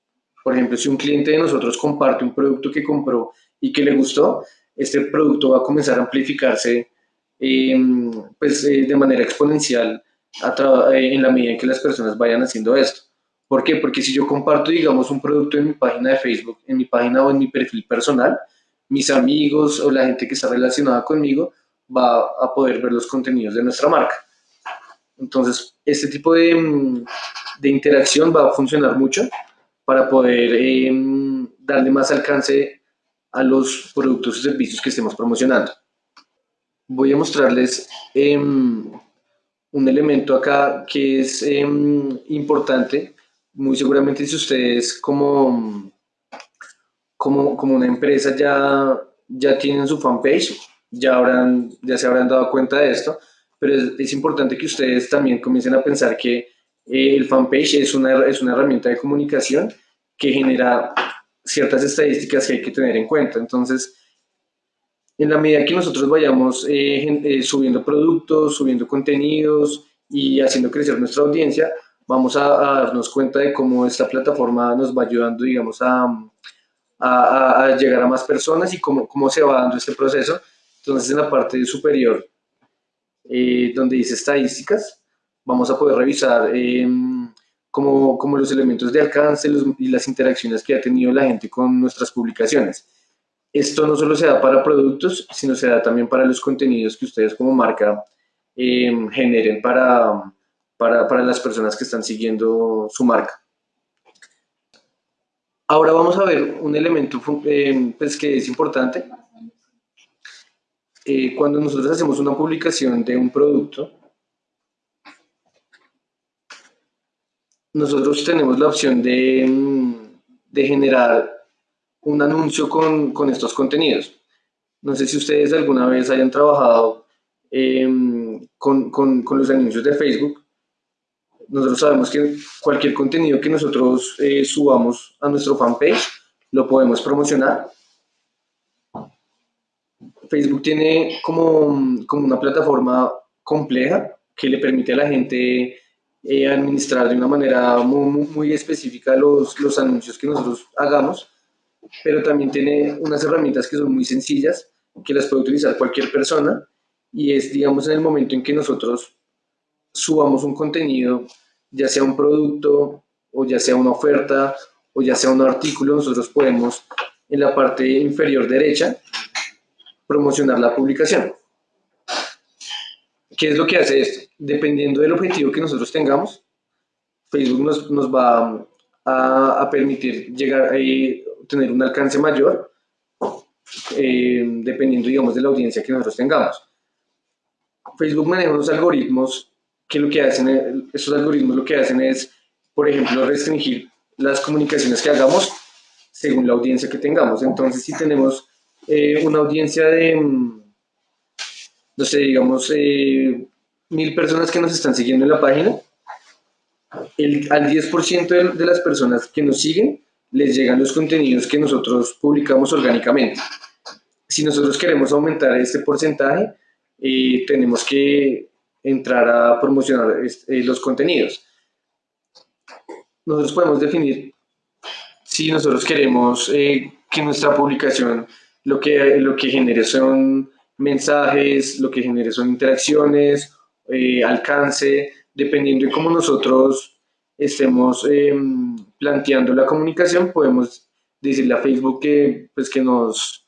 Speaker 2: por ejemplo, si un cliente de nosotros comparte un producto que compró y que le gustó, este producto va a comenzar a amplificarse em, pues, eh, de manera exponencial eh, en la medida en que las personas vayan haciendo esto. ¿Por qué? Porque si yo comparto, digamos, un producto en mi página de Facebook, en mi página o en mi perfil personal, mis amigos o la gente que está relacionada conmigo va a poder ver los contenidos de nuestra marca. Entonces, este tipo de, mm, de interacción va a funcionar mucho para poder em, darle más alcance a los productos y servicios que estemos promocionando. Voy a mostrarles em, un elemento acá que es em, importante. Muy seguramente si ustedes como, como, como, una empresa ya, ya tienen su fanpage, ya, habrán, ya se habrán dado cuenta de esto, pero es, importante que ustedes también comiencen a pensar que eh, el fanpage es una, es una herramienta de comunicación que genera ciertas estadísticas que hay que tener en cuenta. Entonces, en la medida que nosotros vayamos eh, eh, subiendo productos, subiendo contenidos y haciendo crecer nuestra audiencia, vamos a, darnos cuenta de cómo esta plataforma nos va ayudando, digamos, a, a, llegar a más personas y cómo, cómo, se va dando este proceso. Entonces, en la parte superior, eh, donde dice estadísticas, vamos a poder revisar em, como, como, los elementos de alcance y las interacciones que ha tenido la gente con nuestras publicaciones esto no solo se da para productos, sino se da también para los contenidos que ustedes como marca eh, generen para, para, las personas que están siguiendo su marca. Ahora vamos a ver un elemento eh, pues, que es importante. Eh, cuando nosotros hacemos una publicación de un producto, nosotros tenemos la opción de, de generar un anuncio con, con, estos contenidos. No sé si ustedes alguna vez hayan trabajado em, con, con, con, los anuncios de Facebook. Nosotros sabemos que cualquier contenido que nosotros eh, subamos a nuestro fanpage lo podemos promocionar. Facebook tiene como, como una plataforma compleja que le permite a la gente eh, administrar de una manera muy, muy específica los, los anuncios que nosotros hagamos pero también tiene unas herramientas que son muy sencillas, que las puede utilizar cualquier persona, y es, digamos, en el momento en que nosotros subamos un contenido, ya sea un producto, o ya sea una oferta, o ya sea un artículo, nosotros podemos en la parte inferior derecha promocionar la publicación. ¿Qué es lo que hace esto? Dependiendo del objetivo que nosotros tengamos, Facebook nos, nos va a, a, permitir llegar ahí tener un alcance mayor, eh, dependiendo, digamos, de la audiencia que nosotros tengamos. Facebook maneja unos algoritmos que lo que hacen, esos algoritmos lo que hacen es, por ejemplo, restringir las comunicaciones que hagamos según la audiencia que tengamos. Entonces, si tenemos eh, una audiencia de, no sé, digamos, eh, mil personas que nos están siguiendo en la página, el, al 10% de, de, las personas que nos siguen les llegan los contenidos que nosotros publicamos orgánicamente. Si nosotros queremos aumentar este porcentaje, eh, tenemos que entrar a promocionar eh, los contenidos. Nosotros podemos definir si nosotros queremos eh, que nuestra publicación lo que, lo que son mensajes, lo que genere son interacciones, eh, alcance, dependiendo de cómo nosotros estemos em, planteando la comunicación, podemos decirle a Facebook que, pues, que, nos,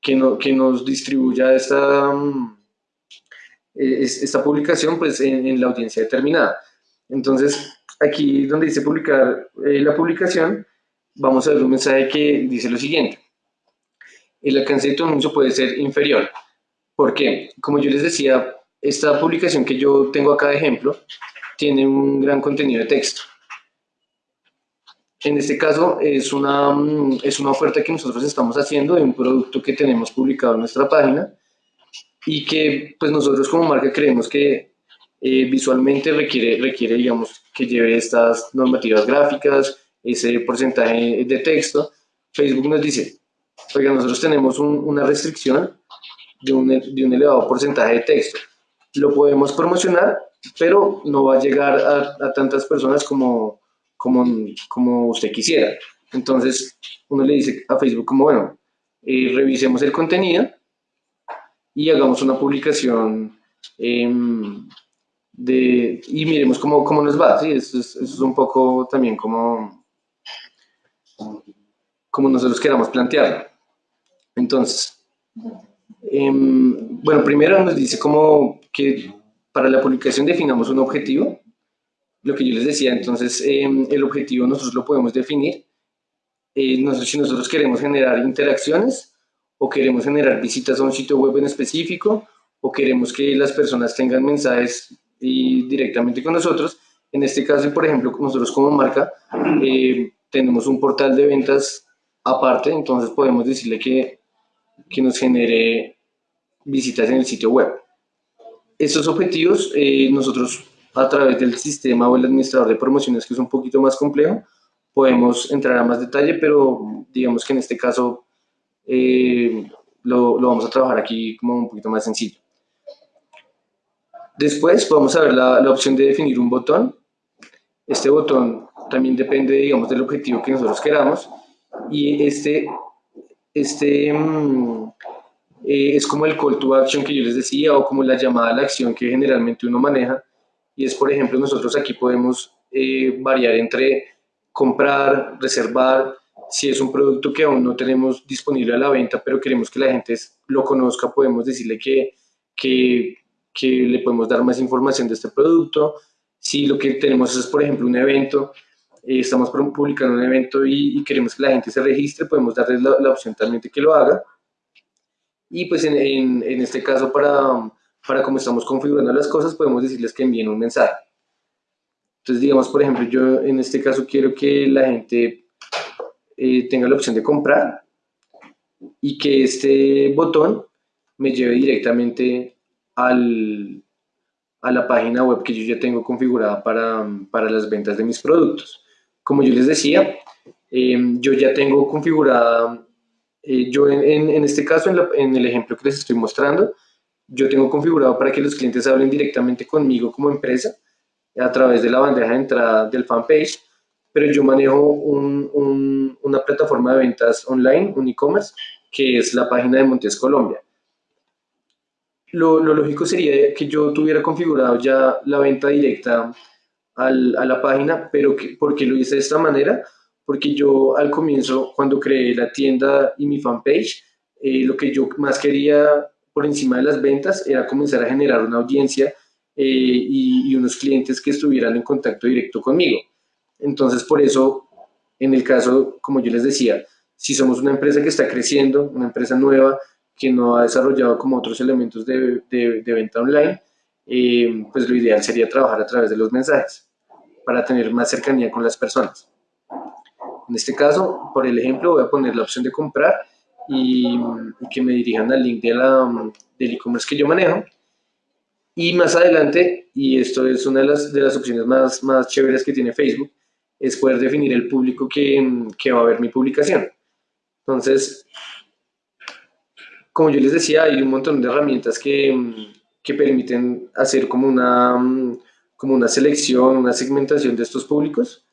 Speaker 2: que, no, que nos distribuya esta, mm, esta publicación pues, en, la audiencia determinada. Entonces, aquí donde dice publicar eh, la publicación, vamos a ver un mensaje que dice lo siguiente. El alcance de tu anuncio puede ser inferior. porque Como yo les decía, esta publicación que yo tengo acá de ejemplo tiene un gran contenido de texto. En este caso es una, mm, es una oferta que nosotros estamos haciendo de un producto que tenemos publicado en nuestra página y que pues nosotros como marca creemos que eh, visualmente requiere, requiere, digamos, que lleve estas normativas gráficas, ese porcentaje de texto. Facebook nos dice, oiga, nosotros tenemos una restricción de un, elevado porcentaje de texto. Lo podemos promocionar, pero no va a llegar a, tantas personas como, usted quisiera. Entonces, uno le dice a Facebook como, bueno, eh, revisemos el contenido y hagamos una publicación em, y miremos cómo, nos va. ¿sí? Eso, es, eso es un poco también como, como nosotros queramos plantearlo. Entonces, em, bueno, primero nos dice como que para la publicación definamos un objetivo lo que yo les decía, entonces em, el objetivo nosotros lo podemos definir. Eh, nosotros, si nosotros queremos generar interacciones o queremos generar visitas a un sitio web en específico o queremos que las personas tengan mensajes y directamente con nosotros. En este caso, por ejemplo, nosotros como marca eh, tenemos un portal de ventas aparte, entonces podemos decirle que, que nos genere visitas en el sitio web. Estos objetivos eh, nosotros a través del sistema o el administrador de promociones, que es un poquito más complejo, podemos entrar a más detalle, pero digamos que en este caso eh, lo, lo, vamos a trabajar aquí como un poquito más sencillo. Después vamos a ver la, la, opción de definir un botón. Este botón también depende, digamos, del objetivo que nosotros queramos. Y este, este mm, eh, es como el call to action que yo les decía o como la llamada a la acción que generalmente uno maneja y es, por ejemplo, nosotros aquí podemos eh, variar entre comprar, reservar, si es un producto que aún no tenemos disponible a la venta, pero queremos que la gente lo conozca, podemos decirle que, que, que le podemos dar más información de este producto. Si lo que tenemos es, por ejemplo, un evento, eh, estamos publicando un evento y, queremos que la gente se registre, podemos darle la, la opción también de que lo haga. Y pues en, en, en este caso para para cómo estamos configurando las cosas, podemos decirles que envíen un mensaje. Entonces, digamos, por ejemplo, yo en este caso quiero que la gente eh, tenga la opción de comprar y que este botón me lleve directamente al, a la página web que yo ya tengo configurada para, para las ventas de mis productos. Como yo les decía, eh, yo ya tengo configurada, eh, yo en, en, este caso, en, en el ejemplo que les estoy mostrando, yo tengo configurado para que los clientes hablen directamente conmigo como empresa a través de la bandeja de entrada del fanpage, pero yo manejo una plataforma de ventas online, un e-commerce, que es la página de Montes Colombia. Lo, lógico sería que yo tuviera configurado ya la venta directa a la página, pero que, ¿por qué lo hice de esta manera? Porque yo al comienzo, cuando creé la tienda y mi fanpage, eh, lo que yo más quería por encima de las ventas era comenzar a generar una audiencia eh, y, unos clientes que estuvieran en contacto directo conmigo. Entonces, por eso, en el caso, como yo les decía, si somos una empresa que está creciendo, una empresa nueva, que no ha desarrollado como otros elementos de, de, venta online, eh, pues lo ideal sería trabajar a través de los mensajes para tener más cercanía con las personas. En este caso, por el ejemplo, voy a poner la opción de comprar y, que me dirijan al link de la, del e-commerce que yo manejo. Y más adelante, y esto es una de las, de las opciones más, más chéveres que tiene Facebook, es poder definir el público que, que va a ver mi publicación. Entonces, como yo les decía, hay un montón de herramientas que, que permiten hacer como una, como una selección, una segmentación de estos públicos.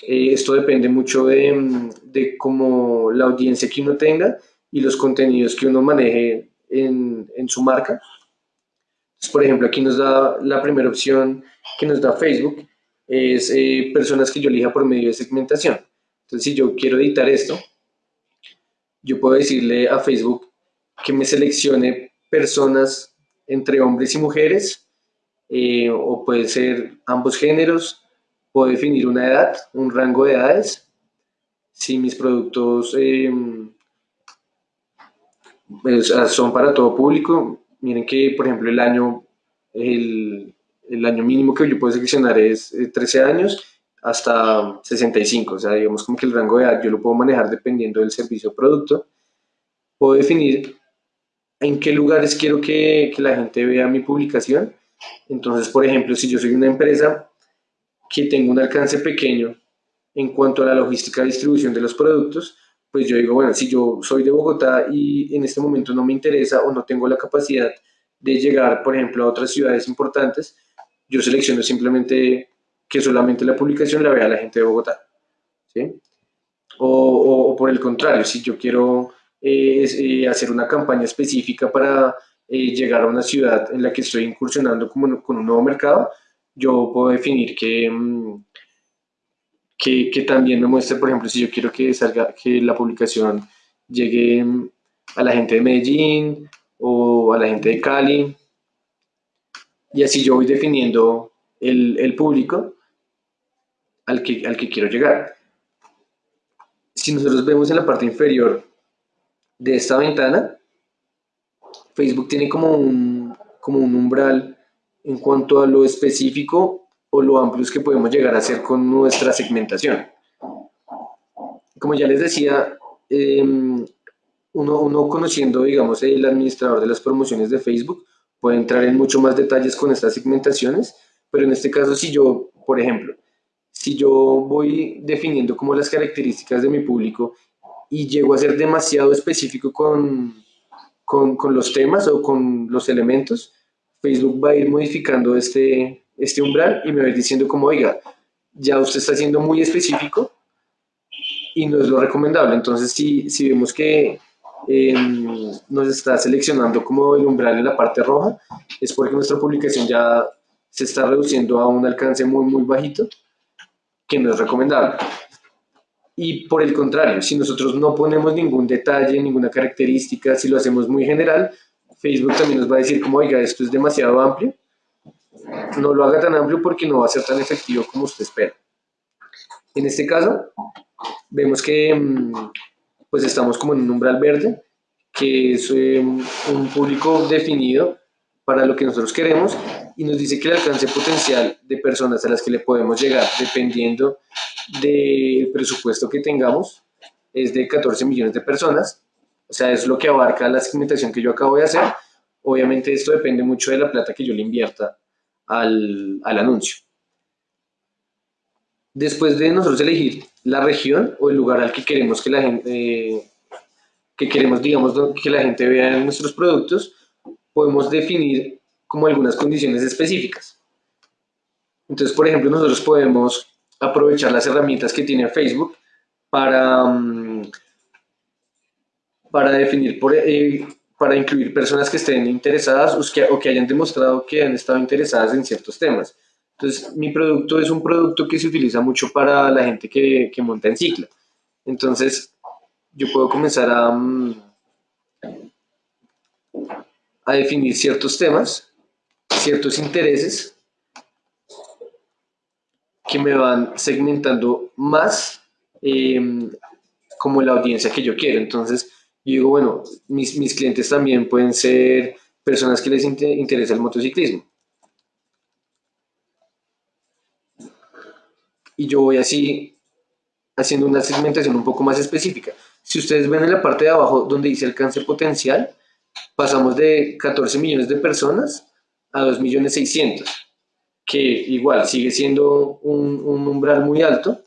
Speaker 2: Eh, esto depende mucho de, de cómo la audiencia que uno tenga y los contenidos que uno maneje en, en su marca. por ejemplo, aquí nos da la primera opción que nos da Facebook, es eh, personas que yo elija por medio de segmentación. Entonces, si yo quiero editar esto, yo puedo decirle a Facebook que me seleccione personas entre hombres y mujeres, eh, o puede ser ambos géneros, puedo definir una edad, un rango de edades. Si mis productos pues, son para todo público, miren que, por ejemplo, el año, el, el año mínimo que yo puedo seleccionar es 13 eh, años hasta 65, o sea, digamos como que el rango de edad yo lo puedo manejar dependiendo del servicio o producto. Puedo definir en qué lugares quiero que, que la gente vea mi publicación. Entonces, por ejemplo, si yo soy una empresa que tengo un alcance pequeño en cuanto a la logística de distribución de los productos, pues yo digo, bueno, si yo soy de Bogotá y en este momento no me interesa o no tengo la capacidad de llegar, por ejemplo, a otras ciudades importantes, yo selecciono simplemente que solamente la publicación la vea la gente de Bogotá. ¿sí? O, por el contrario, si yo quiero eh, eh, hacer una campaña específica para eh, llegar a una ciudad en la que estoy incursionando como, con un nuevo mercado, yo puedo definir que, mm, que, que, también me muestre, por ejemplo, si yo quiero que salga, que la publicación llegue mm, a la gente de Medellín o a la gente de Cali, y así yo voy definiendo el, el público al que, al que quiero llegar. Si nosotros vemos en la parte inferior de esta ventana, Facebook tiene como un, como un umbral en cuanto a lo específico o lo amplios que podemos llegar a hacer con nuestra segmentación. Como ya les decía, em, uno, uno, conociendo, digamos, el administrador de las promociones de Facebook, puede entrar en mucho más detalles con estas segmentaciones, pero en este caso, si yo, por ejemplo, si yo voy definiendo como las características de mi público y llego a ser demasiado específico con, con, con, los temas o con los elementos, Facebook va a ir modificando este, este umbral y me va a ir diciendo como, oiga, ya usted está siendo muy específico y no es lo recomendable. Entonces, si, si vemos que eh, nos está seleccionando como el umbral en la parte roja, es porque nuestra publicación ya se está reduciendo a un alcance muy, muy bajito que no es recomendable. Y por el contrario, si nosotros no ponemos ningún detalle, ninguna característica, si lo hacemos muy general, Facebook también nos va a decir como, oiga, esto es demasiado amplio, no lo haga tan amplio porque no va a ser tan efectivo como usted espera. En este caso, vemos que mm, pues estamos como en un umbral verde, que es eh, un público definido para lo que nosotros queremos y nos dice que el alcance potencial de personas a las que le podemos llegar, dependiendo del presupuesto que tengamos, es de 14 millones de personas. O sea, es lo que abarca la segmentación que yo acabo de hacer. Obviamente esto depende mucho de la plata que yo le invierta al, al anuncio. Después de nosotros elegir la región o el lugar al que queremos que la gente, eh, que queremos, digamos, que la gente vea nuestros productos, podemos definir como algunas condiciones específicas. Entonces, por ejemplo, nosotros podemos aprovechar las herramientas que tiene Facebook para, mm, para definir, por, eh, para incluir personas que estén interesadas o que, o que hayan demostrado que han estado interesadas en ciertos temas. Entonces, mi producto es un producto que se utiliza mucho para la gente que, que monta en ciclo. Entonces, yo puedo comenzar a, mm, a definir ciertos temas ciertos intereses que me van segmentando más em, como la audiencia que yo quiero. Entonces, yo digo, bueno, mis, mis clientes también pueden ser personas que les interesa el motociclismo. Y yo voy así haciendo una segmentación un poco más específica. Si ustedes ven en la parte de abajo donde dice alcance potencial, pasamos de 14 millones de personas a 2.600.000, que igual sigue siendo un, umbral muy alto,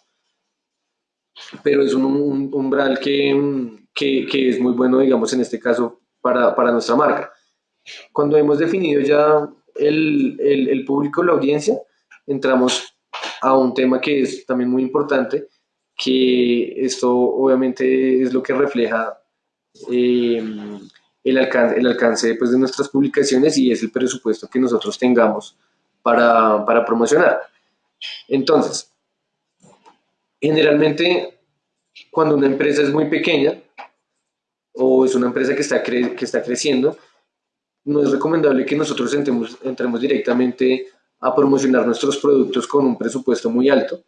Speaker 2: pero es un, umbral que, que, es muy bueno, digamos, en este caso, para, para, nuestra marca. Cuando hemos definido ya el, el, el público, la audiencia, entramos a un tema que es también muy importante, que esto obviamente es lo que refleja eh, el alcance, el alcance pues, de nuestras publicaciones y es el presupuesto que nosotros tengamos para, para promocionar. Entonces, generalmente cuando una empresa es muy pequeña o es una empresa que está, que está creciendo, no es recomendable que nosotros entremos, entremos directamente a promocionar nuestros productos con un presupuesto muy alto,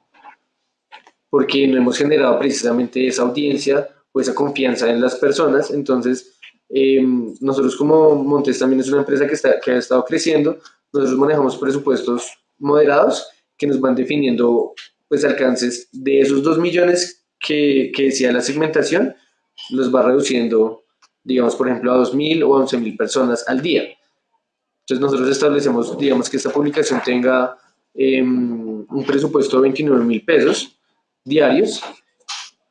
Speaker 2: porque no hemos generado precisamente esa audiencia o esa confianza en las personas. Entonces, em, nosotros como Montes también es una empresa que, ha estado creciendo, nosotros manejamos presupuestos moderados que nos van definiendo pues alcances de esos 2 millones que, que decía la segmentación, los va reduciendo, digamos, por ejemplo, a 2.000 o a 11.000 personas al día. Entonces nosotros establecemos, digamos, que esta publicación tenga em, un presupuesto de 29 mil pesos diarios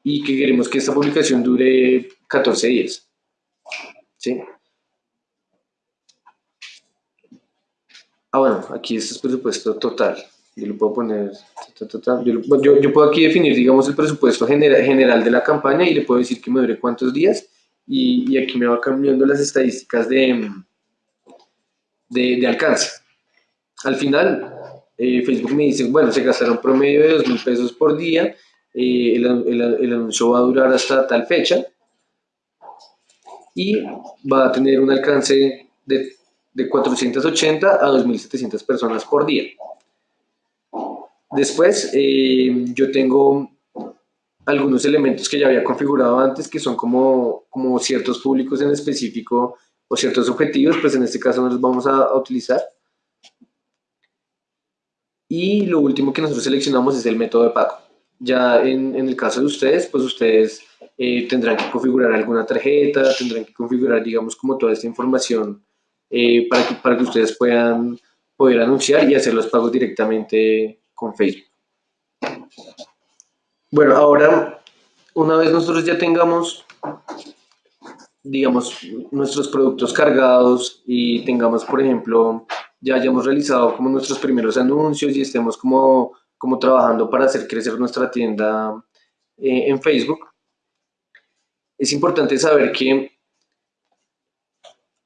Speaker 2: y que queremos que esta publicación dure 14 días. ¿Sí? Ah, bueno, aquí este es presupuesto total. Yo lo puedo poner... Yo, yo, puedo aquí definir, digamos, el presupuesto general, general de la campaña y le puedo decir que me dure cuántos días y, y aquí me va cambiando las estadísticas de de, alcance. Al final, eh, Facebook me dice, bueno, se gastaron promedio de 2 mil pesos por día, eh, el, anuncio va a durar hasta tal fecha y va a tener un alcance de, de 480 a 2.700 personas por día. Después, eh, yo tengo algunos elementos que ya había configurado antes, que son como, como ciertos públicos en específico o ciertos objetivos, pues en este caso no los vamos a, utilizar. Y lo último que nosotros seleccionamos es el método de pago. Ya en, en el caso de ustedes, pues ustedes eh, tendrán que configurar alguna tarjeta, tendrán que configurar, digamos, como toda esta información eh, para, que, para que ustedes puedan poder anunciar y hacer los pagos directamente con Facebook. Bueno, ahora, una vez nosotros ya tengamos digamos, nuestros productos cargados y tengamos, por ejemplo, ya hayamos realizado como nuestros primeros anuncios y estemos como, como trabajando para hacer crecer nuestra tienda eh, en Facebook, es importante saber que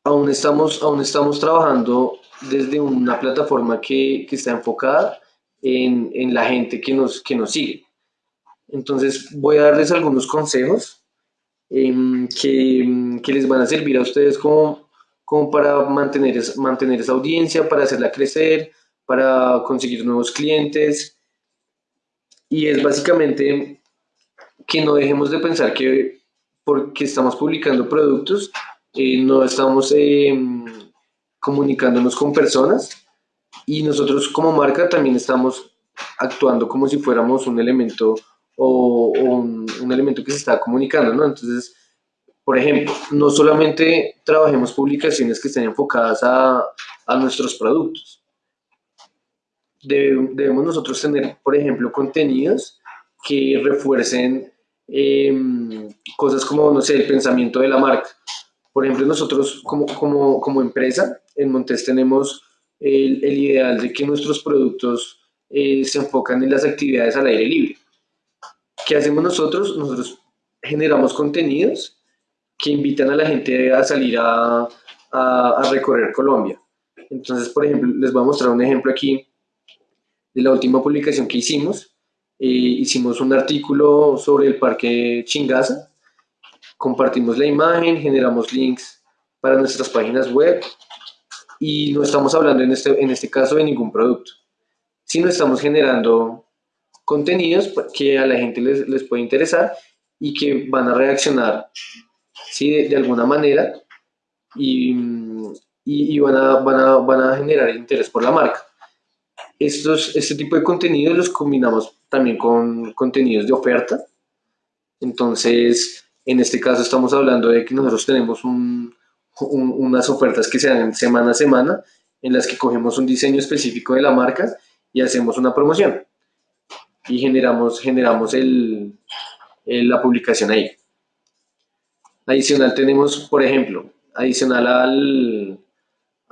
Speaker 2: aún estamos, aún estamos trabajando desde una plataforma que, que está enfocada en, en, la gente que nos, que nos sigue. Entonces voy a darles algunos consejos Em, que, que, les van a servir a ustedes como, como para mantener, mantener esa audiencia, para hacerla crecer, para conseguir nuevos clientes. Y es básicamente que no dejemos de pensar que porque estamos publicando productos, eh, no estamos em, comunicándonos con personas y nosotros como marca también estamos actuando como si fuéramos un elemento o, un, elemento que se está comunicando, ¿no? Entonces, por ejemplo, no solamente trabajemos publicaciones que estén enfocadas a, nuestros productos. Debemos nosotros tener, por ejemplo, contenidos que refuercen em, cosas como, no sé, el pensamiento de la marca. Por ejemplo, nosotros como, como, como empresa en Montes tenemos el, el, ideal de que nuestros productos eh, se enfocan en las actividades al aire libre. ¿Qué hacemos nosotros? Nosotros generamos contenidos que invitan a la gente a salir a, a, recorrer Colombia. Entonces, por ejemplo, les voy a mostrar un ejemplo aquí de la última publicación que hicimos. Eh, hicimos un artículo sobre el parque Chingaza, compartimos la imagen, generamos links para nuestras páginas web y no estamos hablando en este, en este caso de ningún producto, sino estamos generando contenidos que a la gente les, les puede interesar y que van a reaccionar ¿sí? de, alguna manera y, y, van, a, van, a, van, a, generar interés por la marca. Estos, este tipo de contenidos los combinamos también con contenidos de oferta. Entonces, en este caso estamos hablando de que nosotros tenemos un, unas ofertas que se dan semana a semana en las que cogemos un diseño específico de la marca y hacemos una promoción y generamos, generamos la publicación ahí. Adicional tenemos, por ejemplo, adicional al,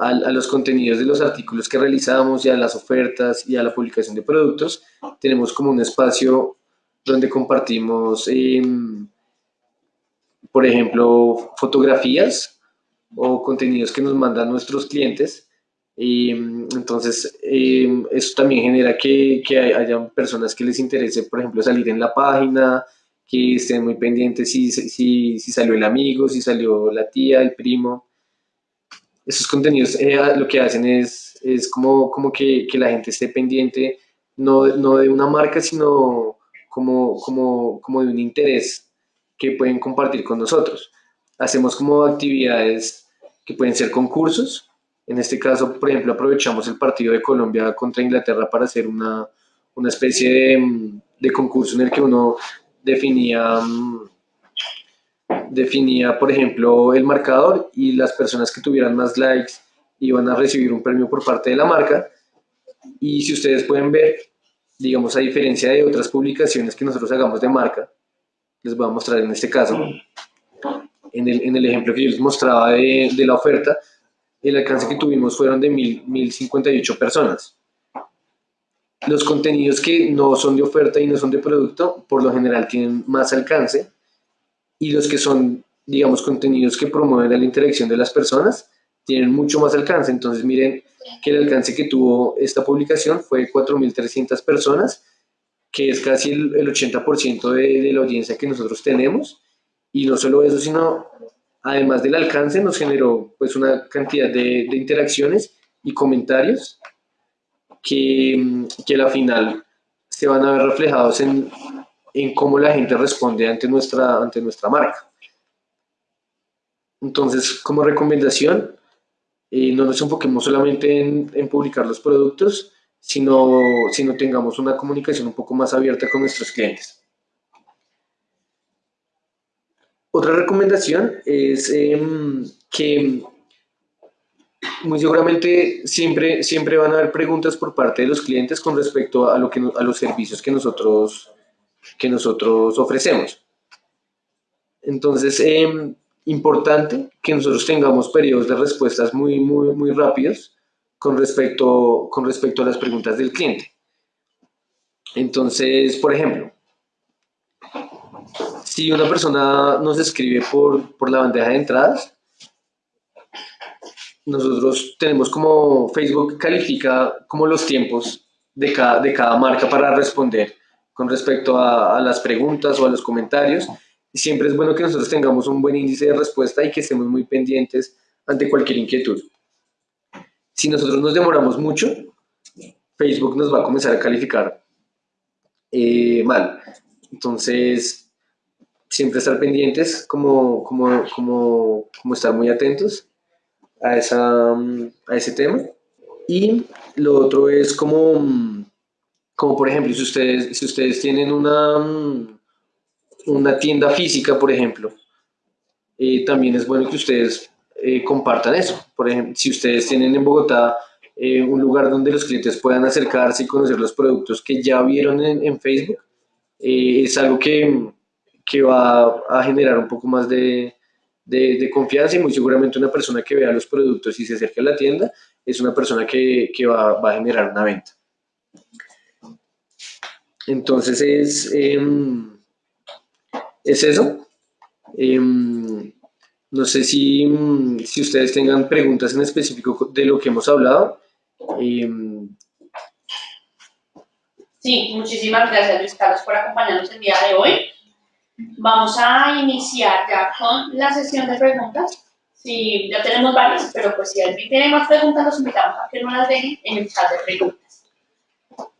Speaker 2: a, los contenidos de los artículos que realizamos y a las ofertas y a la publicación de productos, tenemos como un espacio donde compartimos, em, por ejemplo, fotografías o contenidos que nos mandan nuestros clientes. Em, entonces, em, eso también genera que, que haya personas que les interese, por ejemplo, salir en la página, que estén muy pendientes si, si, si salió el amigo, si salió la tía, el primo esos contenidos eh, lo que hacen es, es como, como que, que, la gente esté pendiente no, no, de una marca, sino como, como, como de un interés que pueden compartir con nosotros. Hacemos como actividades que pueden ser concursos. En este caso, por ejemplo, aprovechamos el partido de Colombia contra Inglaterra para hacer una, una especie de, de concurso en el que uno definía mm, definía, por ejemplo, el marcador y las personas que tuvieran más likes iban a recibir un premio por parte de la marca. Y si ustedes pueden ver, digamos, a diferencia de otras publicaciones que nosotros hagamos de marca, les voy a mostrar en este caso, en el, en el ejemplo que yo les mostraba de, de, la oferta, el alcance que tuvimos fueron de 1058 personas. Los contenidos que no son de oferta y no son de producto, por lo general tienen más alcance, y los que son, digamos, contenidos que promueven la interacción de las personas tienen mucho más alcance. Entonces, miren que el alcance que tuvo esta publicación fue 4.300 personas, que es casi el, 80% de, de, la audiencia que nosotros tenemos. Y no solo eso, sino además del alcance, nos generó pues una cantidad de, de interacciones y comentarios que, que a la final se van a ver reflejados en en cómo la gente responde ante nuestra, ante nuestra marca. Entonces, como recomendación, eh, no nos enfoquemos solamente en, en, publicar los productos, sino, sino tengamos una comunicación un poco más abierta con nuestros clientes. Otra recomendación es eh, que muy seguramente siempre, siempre van a haber preguntas por parte de los clientes con respecto a, lo que, a los servicios que nosotros que nosotros ofrecemos. Entonces, es em, importante que nosotros tengamos periodos de respuestas muy, muy, muy rápidos con respecto, con respecto a las preguntas del cliente. Entonces, por ejemplo, si una persona nos escribe por, por la bandeja de entradas, nosotros tenemos como Facebook califica como los tiempos de cada, de cada marca para responder con respecto a, las preguntas o a los comentarios. siempre es bueno que nosotros tengamos un buen índice de respuesta y que estemos muy pendientes ante cualquier inquietud. Si nosotros nos demoramos mucho, Facebook nos va a comenzar a calificar eh, mal. Entonces, siempre estar pendientes, como, como, como, como estar muy atentos a, esa, a ese tema. Y lo otro es como como por ejemplo, si ustedes, si ustedes tienen una, mm, una tienda física, por ejemplo, eh, también es bueno que ustedes eh, compartan eso. Por ejemplo, si ustedes tienen en Bogotá eh, un lugar donde los clientes puedan acercarse y conocer los productos que ya vieron en, Facebook, es algo que, que, va a generar un poco más de, de, confianza y muy seguramente una persona que vea los productos y se acerque a la tienda es una persona que, que va a generar una venta. Entonces es, em, es eso. Em, no sé si, si, ustedes tengan preguntas en específico de lo que hemos hablado.
Speaker 1: Em, sí, muchísimas gracias Luis Carlos por acompañarnos el día de hoy. Vamos a iniciar ya con la sesión de preguntas. Sí, ya tenemos varias, pero pues si alguien tiene más preguntas, los invitamos a que no las dejen en el chat de preguntas.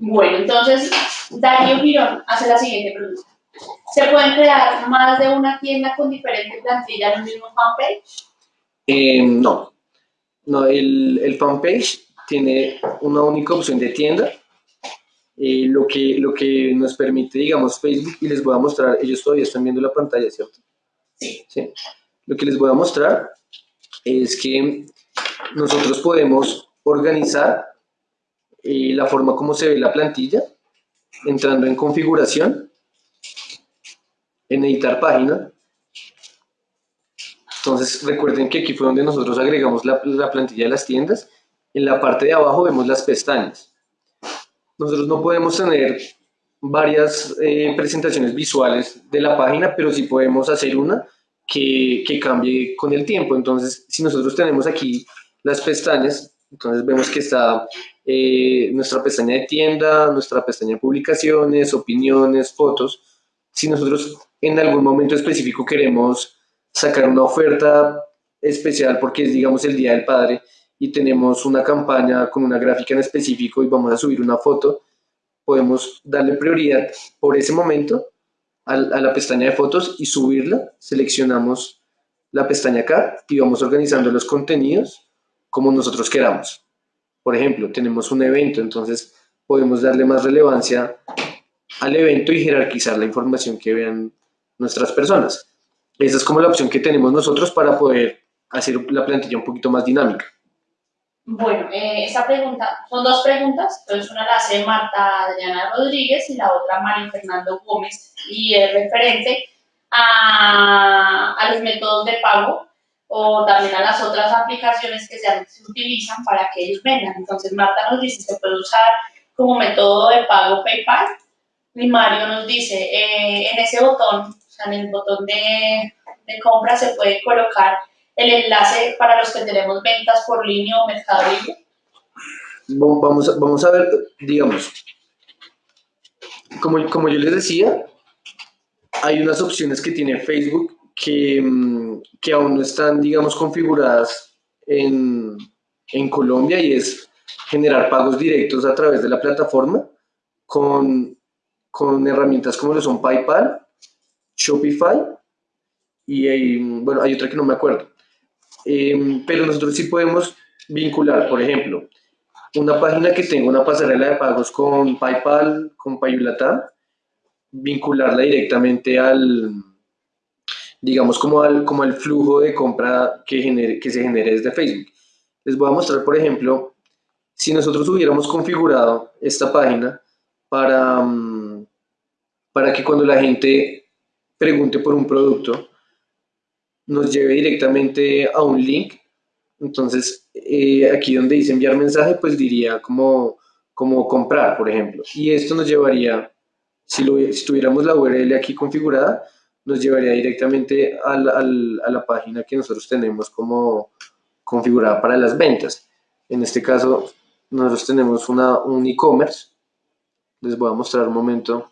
Speaker 1: Bueno, entonces Darío Girón hace la siguiente pregunta. ¿Se pueden crear más de una tienda con diferentes plantillas en un mismo fanpage?
Speaker 2: Eh, no. No, el, el, fanpage tiene una única opción de tienda. Eh, lo, que, lo que nos permite, digamos, Facebook, y les voy a mostrar, ellos todavía están viendo la pantalla, ¿cierto?
Speaker 1: Sí.
Speaker 2: sí. Lo que les voy a mostrar es que nosotros podemos organizar y la forma como se ve la plantilla, entrando en configuración, en editar página, Entonces recuerden que aquí fue donde nosotros agregamos la, la plantilla de las tiendas. En la parte de abajo vemos las pestañas. Nosotros no podemos tener varias eh, presentaciones visuales de la página, pero sí podemos hacer una que, que, cambie con el tiempo. Entonces, si nosotros tenemos aquí las pestañas, entonces vemos que está eh, nuestra pestaña de tienda, nuestra pestaña de publicaciones, opiniones, fotos. Si nosotros en algún momento específico queremos sacar una oferta especial porque es, digamos, el Día del Padre y tenemos una campaña con una gráfica en específico y vamos a subir una foto, podemos darle prioridad por ese momento a, a la pestaña de fotos y subirla. Seleccionamos la pestaña acá y vamos organizando los contenidos como nosotros queramos. Por ejemplo, tenemos un evento, entonces podemos darle más relevancia al evento y jerarquizar la información que vean nuestras personas. Esa es como la opción que tenemos nosotros para poder hacer la plantilla un poquito más dinámica.
Speaker 1: Bueno, eh, esta pregunta, son dos preguntas, entonces una la hace Marta Adriana Rodríguez y la otra Mario Fernando Gómez y es referente a, a los métodos de pago o también a las otras aplicaciones que se, se utilizan para que ellos vendan. Entonces Marta nos dice, se puede usar como método de pago PayPal y Mario nos dice, eh, en ese botón, o sea, en el botón de, de compra se puede colocar el enlace para los que tenemos ventas por línea o Mercado Libre?
Speaker 2: Vamos a, vamos a ver, digamos, como, como yo les decía, hay unas opciones que tiene Facebook que, mm, que aún no están, digamos, configuradas en, en Colombia y es generar pagos directos a través de la plataforma con, con herramientas como lo son PayPal, Shopify y hay, bueno, hay otra que no me acuerdo. Eh, pero nosotros sí podemos vincular, por ejemplo, una página que tenga una pasarela de pagos con PayPal, con Payulata, vincularla directamente al, digamos, como al, como al flujo de compra que, genere, que se genere desde Facebook. Les voy a mostrar, por ejemplo, si nosotros hubiéramos configurado esta página para, mm, para que cuando la gente pregunte por un producto, nos lleve directamente a un link. Entonces, eh, aquí donde dice enviar mensaje, pues diría como, como comprar, por ejemplo. Y esto nos llevaría, si, lo, si tuviéramos la URL aquí configurada, nos llevaría directamente al, al, a la página que nosotros tenemos como configurada para las ventas. En este caso, nosotros tenemos una, un e-commerce. Les voy a mostrar un momento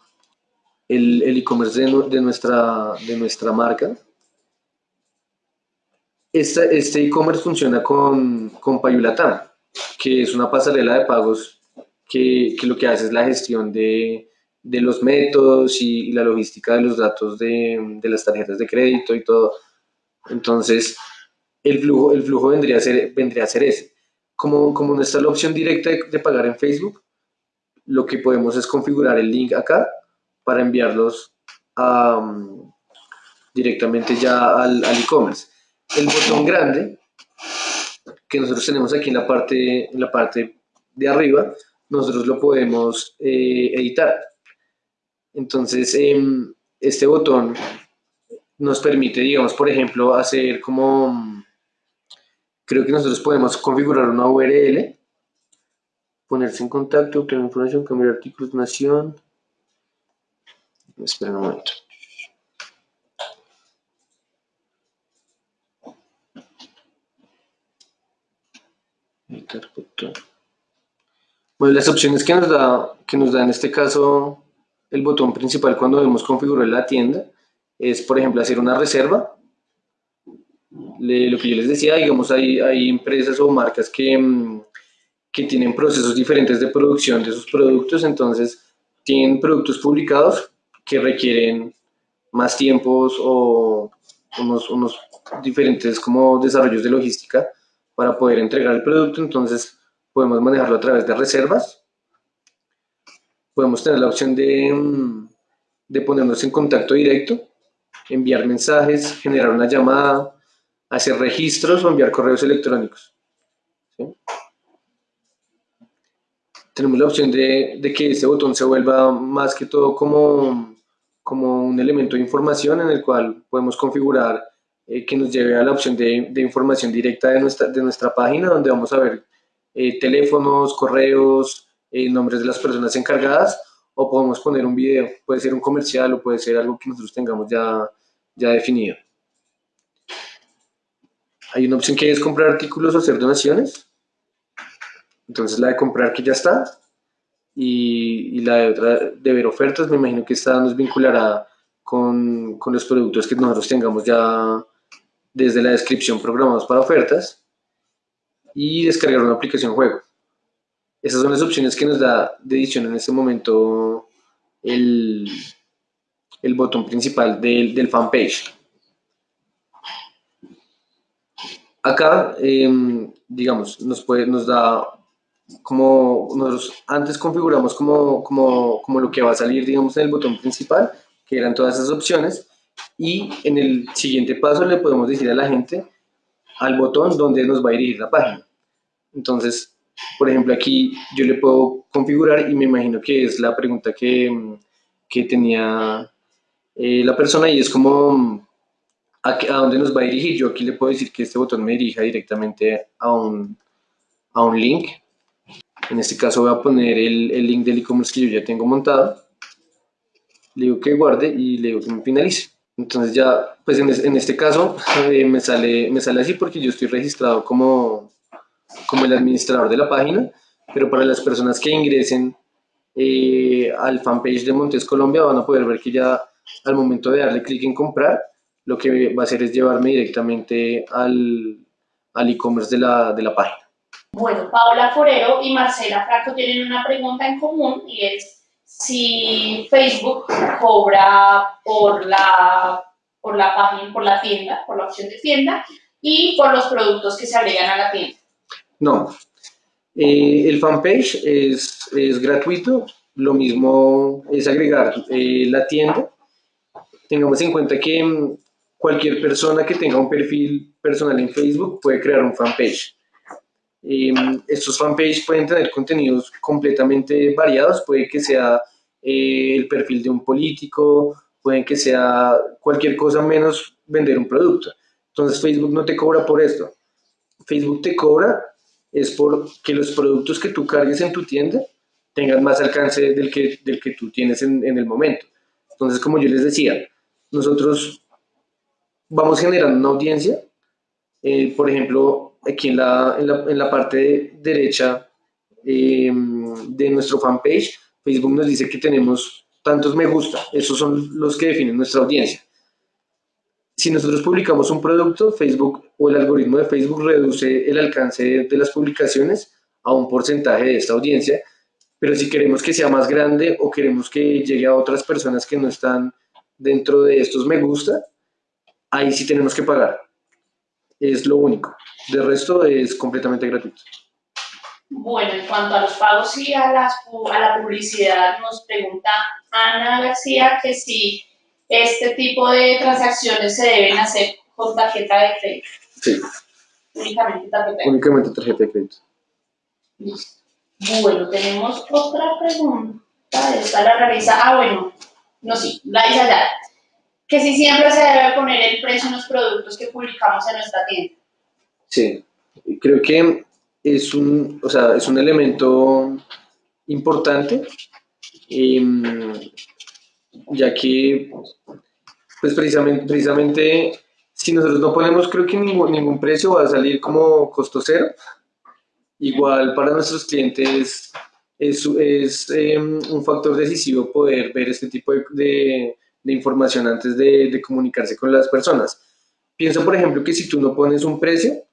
Speaker 2: el e-commerce de, de, nuestra, de nuestra marca este e-commerce funciona con, con Payulatán, que es una pasarela de pagos que, que, lo que hace es la gestión de, de los métodos y, y, la logística de los datos de, de, las tarjetas de crédito y todo. Entonces, el flujo, el flujo vendría, a ser, vendría a ser ese. Como, como no está la opción directa de, de pagar en Facebook, lo que podemos es configurar el link acá para enviarlos a, um, directamente ya al e-commerce el botón grande que nosotros tenemos aquí en la parte, en la parte de arriba, nosotros lo podemos eh, editar. Entonces, eh, este botón nos permite, digamos, por ejemplo, hacer como, creo que nosotros podemos configurar una URL, ponerse en contacto, obtener información, cambiar artículos, nación. Esperen un momento. Bueno, las opciones que nos, da, que nos da en este caso el botón principal cuando debemos configurar la tienda es, por ejemplo, hacer una reserva. Lo que yo les decía, digamos, hay, hay empresas o marcas que, mm, que tienen procesos diferentes de producción de sus productos, entonces tienen productos publicados que requieren más tiempos o unos, unos diferentes como desarrollos de logística para poder entregar el producto, entonces podemos manejarlo a través de reservas. Podemos tener la opción de, mm, de ponernos en contacto directo, enviar mensajes, generar una llamada, hacer registros o enviar correos electrónicos. Tenemos la opción de, de, que este botón se vuelva más que todo como, como un elemento de información en el cual podemos configurar eh, que nos lleve a la opción de, de, información directa de nuestra, de nuestra página, donde vamos a ver eh, teléfonos, correos, eh, nombres de las personas encargadas, o podemos poner un video, puede ser un comercial o puede ser algo que nosotros tengamos ya, ya definido. Hay una opción que es comprar artículos o hacer donaciones. Entonces la de comprar que ya está. Y, y la de otra de ver ofertas, me imagino que esta nos vinculará con, con los productos que nosotros tengamos ya desde la descripción programados para ofertas y descargar una aplicación juego. Esas son las opciones que nos da de edición en este momento el, el botón principal del, del fanpage. Acá, eh, digamos, nos, puede, nos da como nosotros antes configuramos como, como, como lo que va a salir, digamos, en el botón principal, que eran todas esas opciones, y en el siguiente paso le podemos decir a la gente al botón donde nos va a dirigir la página. Entonces, por ejemplo, aquí yo le puedo configurar y me imagino que es la pregunta que, que tenía eh, la persona y es como a, a, dónde nos va a dirigir. Yo aquí le puedo decir que este botón me dirija directamente a un, a un link. En este caso voy a poner el, el link del e-commerce que yo ya tengo montado. Le digo que guarde y le digo que me finalice. Entonces ya, pues en, en este caso eh, me, sale, me sale así porque yo estoy registrado como, como el administrador de la página, pero para las personas que ingresen eh, al fanpage de Montes Colombia van a poder ver que ya al momento de darle clic en comprar, lo que va a hacer es llevarme directamente al, al e-commerce de la, de la página.
Speaker 1: Bueno, Paola Forero y Marcela Franco tienen una pregunta en común y es si Facebook cobra por la, por la página, por la tienda, por la opción de tienda y por los productos que se agregan a la tienda.
Speaker 2: No, eh, el fanpage es, es, gratuito, lo mismo es agregar eh, la tienda. Tengamos en cuenta que cualquier persona que tenga un perfil personal en Facebook puede crear un fanpage. Eh, estos fanpages pueden tener contenidos completamente variados, puede que sea eh, el perfil de un político, puede que sea cualquier cosa menos vender un producto. Entonces Facebook no te cobra por esto. Facebook te cobra es por que los productos que tú cargues en tu tienda tengan más alcance del que, del que tú tienes en, en el momento. Entonces, como yo les decía, nosotros vamos generando una audiencia. Eh, por ejemplo, aquí en la, en la, en la parte derecha eh, de nuestro fanpage, Facebook nos dice que tenemos tantos me gusta. Esos son los que definen nuestra audiencia. Si nosotros publicamos un producto, Facebook o el algoritmo de Facebook reduce el alcance de las publicaciones a un porcentaje de esta audiencia, pero si queremos que sea más grande o queremos que llegue a otras personas que no están dentro de estos me gusta, ahí sí tenemos que pagar. Es lo único. De resto es completamente gratuito.
Speaker 1: Bueno, en cuanto a los pagos y a, las, a la publicidad, nos pregunta Ana García que si este tipo de transacciones se deben hacer con tarjeta de crédito.
Speaker 2: Sí.
Speaker 1: Únicamente tarjeta de crédito.
Speaker 2: Únicamente tarjeta de crédito.
Speaker 1: Listo. Bueno, tenemos otra pregunta. Esta la realiza. Ah, bueno. No, sí, la dice allá. Que si siempre se debe poner el precio en los productos que publicamos en nuestra tienda.
Speaker 2: Sí. Creo que es un, o sea, es un elemento importante. Eh, ya que, pues precisamente, precisamente, si nosotros no ponemos, creo que ningún, ningún precio va a salir como costo cero. Igual para nuestros clientes es, es eh, un factor decisivo poder ver este tipo de, de, de información antes de, de comunicarse con las personas. Pienso, por ejemplo, que si tú no pones un precio,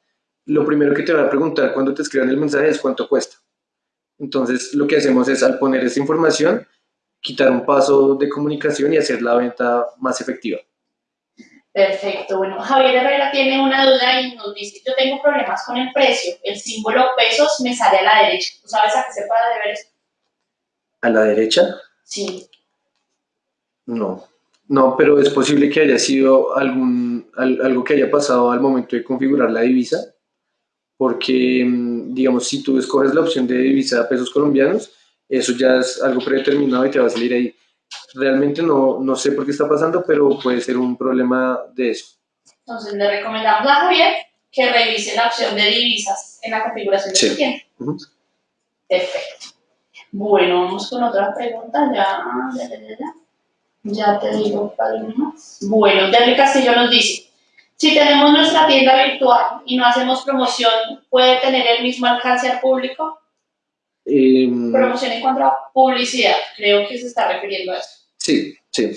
Speaker 2: lo primero que te van a preguntar cuando te escriban el mensaje es cuánto cuesta. Entonces, lo que hacemos es, al poner esta información, quitar un paso de comunicación y hacer la venta más efectiva.
Speaker 1: Perfecto. Bueno, Javier Herrera tiene una duda y nos dice, yo tengo problemas con el precio, el símbolo pesos me sale a la derecha. ¿Tú sabes a qué se puede deber eso?
Speaker 2: ¿A la derecha?
Speaker 1: Sí.
Speaker 2: No, no, pero es posible que haya sido algún, algo que haya pasado al momento de configurar la divisa, porque, mm, digamos, si tú escoges la opción de divisa a pesos colombianos, eso ya es algo predeterminado y te va a salir ahí. Realmente no, no sé por qué está pasando, pero puede ser un problema de eso.
Speaker 1: Entonces le recomendamos a Javier que revise la opción de divisas en la configuración de su tienda. Perfecto. Bueno, vamos con otra pregunta. Ya, ya, ya, ya. Ya te digo para más. Bueno, Derry Castillo nos dice, si tenemos nuestra tienda virtual y no hacemos promoción, ¿puede tener el mismo alcance al público?
Speaker 2: Em,
Speaker 1: promoción en cuanto a publicidad, creo que se está refiriendo a eso.
Speaker 2: Sí, sí.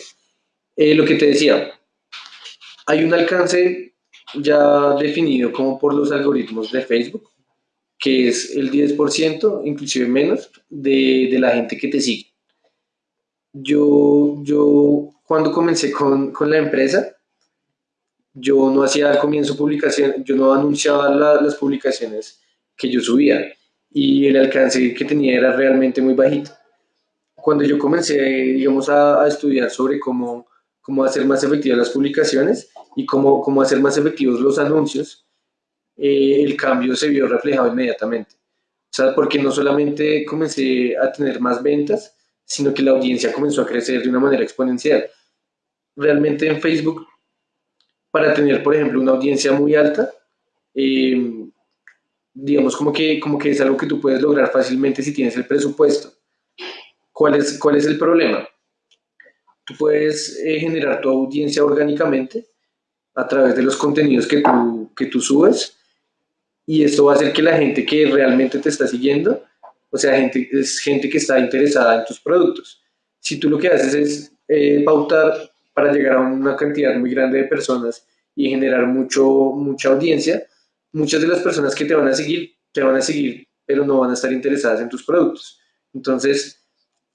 Speaker 2: Eh, lo que te decía, hay un alcance ya definido como por los algoritmos de Facebook, que es el 10%, inclusive menos, de, de la gente que te sigue. Yo, yo cuando comencé con, con la empresa, yo no hacía al comienzo publicación, yo no anunciaba las publicaciones que yo subía y el alcance que tenía era realmente muy bajito. Cuando yo comencé, digamos, a, a estudiar sobre cómo, cómo hacer más efectivas las publicaciones y cómo, cómo hacer más efectivos los anuncios, eh, el cambio se vio reflejado inmediatamente. O sea, porque no solamente comencé a tener más ventas, sino que la audiencia comenzó a crecer de una manera exponencial. Realmente en Facebook, para tener, por ejemplo, una audiencia muy alta, eh, digamos como que, como que es algo que tú puedes lograr fácilmente si tienes el presupuesto. ¿Cuál es, cuál es el problema? Tú puedes eh, generar tu audiencia orgánicamente a través de los contenidos que tú, que tú subes y esto va a hacer que la gente que realmente te está siguiendo, o sea, gente, es gente que está interesada en tus productos. Si tú lo que haces es eh, pautar para llegar a una cantidad muy grande de personas y generar mucho, mucha audiencia, muchas de las personas que te van a seguir, te van a seguir, pero no van a estar interesadas en tus productos. Entonces,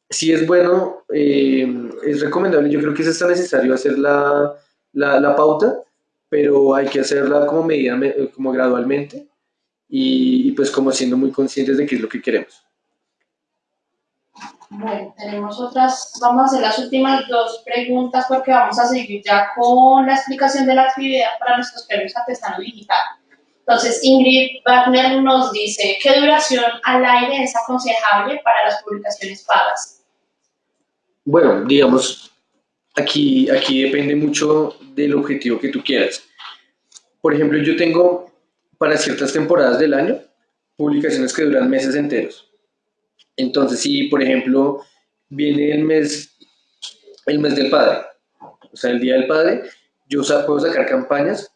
Speaker 2: si es bueno, eh, es recomendable, yo creo que es hasta necesario hacer la, la, pauta, pero hay que hacerla como medida, como gradualmente y, pues como siendo muy conscientes de qué es lo que queremos.
Speaker 1: Bueno, tenemos otras, vamos a hacer las últimas dos preguntas porque vamos a seguir ya con la explicación de la actividad para nuestros premios artesanos digital. Entonces, Ingrid Wagner nos dice, ¿qué duración al aire es aconsejable para las publicaciones pagas?
Speaker 2: Bueno, digamos, aquí, aquí depende mucho del objetivo que tú quieras. Por ejemplo, yo tengo para ciertas temporadas del año publicaciones que duran meses enteros. Entonces, si por ejemplo viene el mes, el mes del padre, o sea, el día del padre, yo puedo sacar campañas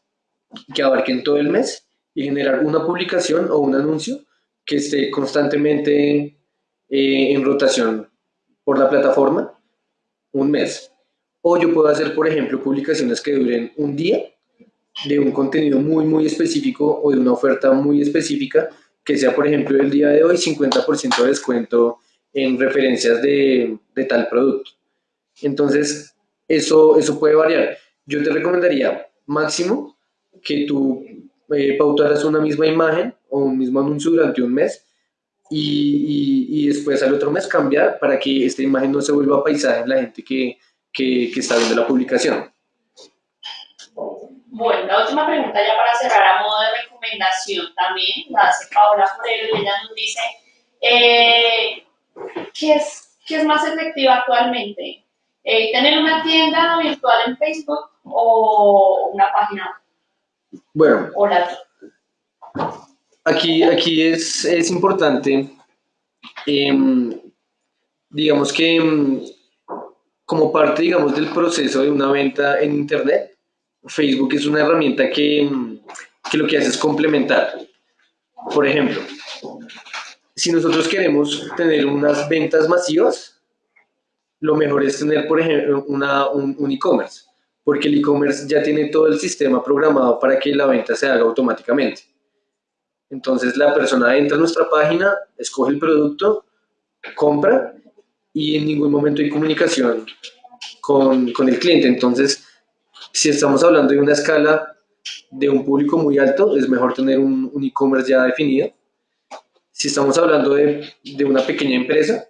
Speaker 2: que abarquen todo el mes y generar una publicación o un anuncio que esté constantemente eh, en rotación por la plataforma un mes. O yo puedo hacer, por ejemplo, publicaciones que duren un día de un contenido muy, muy específico o de una oferta muy específica, que sea, por ejemplo, el día de hoy 50% de descuento en referencias de, de, tal producto. Entonces, eso, eso puede variar. Yo te recomendaría máximo que tú eh, pautaras una misma imagen o un mismo anuncio durante un mes y, y, después al otro mes cambiar para que esta imagen no se vuelva paisaje en la gente que, que, está viendo la publicación.
Speaker 1: Bueno, la última pregunta ya para cerrar a modo de recomendación también, la hace Paola Forero y ella nos dice, eh, ¿qué, es, ¿qué es más efectivo actualmente? Eh, ¿Tener una tienda virtual en Facebook o una página
Speaker 2: bueno,
Speaker 1: Hola.
Speaker 2: Aquí, aquí es, es importante, eh, digamos que eh, como parte, digamos, del proceso de una venta en Internet, Facebook es una herramienta que, que lo que hace es complementar. Por ejemplo, si nosotros queremos tener unas ventas masivas, lo mejor es tener, por ejemplo, una, un, un e-commerce porque el e-commerce ya tiene todo el sistema programado para que la venta se haga automáticamente. Entonces la persona entra a nuestra página, escoge el producto, compra y en ningún momento hay comunicación con, con el cliente. Entonces, si estamos hablando de una escala de un público muy alto, es mejor tener un, un e-commerce ya definido. Si estamos hablando de, de una pequeña empresa,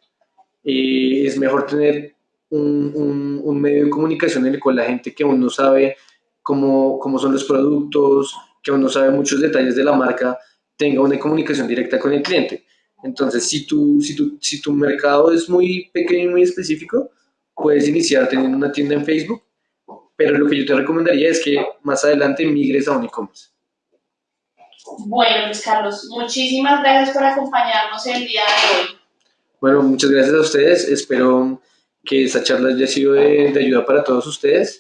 Speaker 2: eh, es mejor tener un, un, un, medio de comunicación en el cual la gente que aún no sabe cómo, cómo son los productos, que aún no sabe muchos detalles de la marca, tenga una comunicación directa con el cliente. Entonces, si tu, si tu, si tu mercado es muy pequeño y muy específico, puedes iniciar teniendo una tienda en Facebook pero lo que yo te recomendaría es que más adelante migres a un e-commerce.
Speaker 1: Bueno, Luis Carlos, muchísimas gracias por acompañarnos el día de hoy.
Speaker 2: Bueno, muchas gracias a ustedes. Espero que esta charla haya sido de, de ayuda para todos ustedes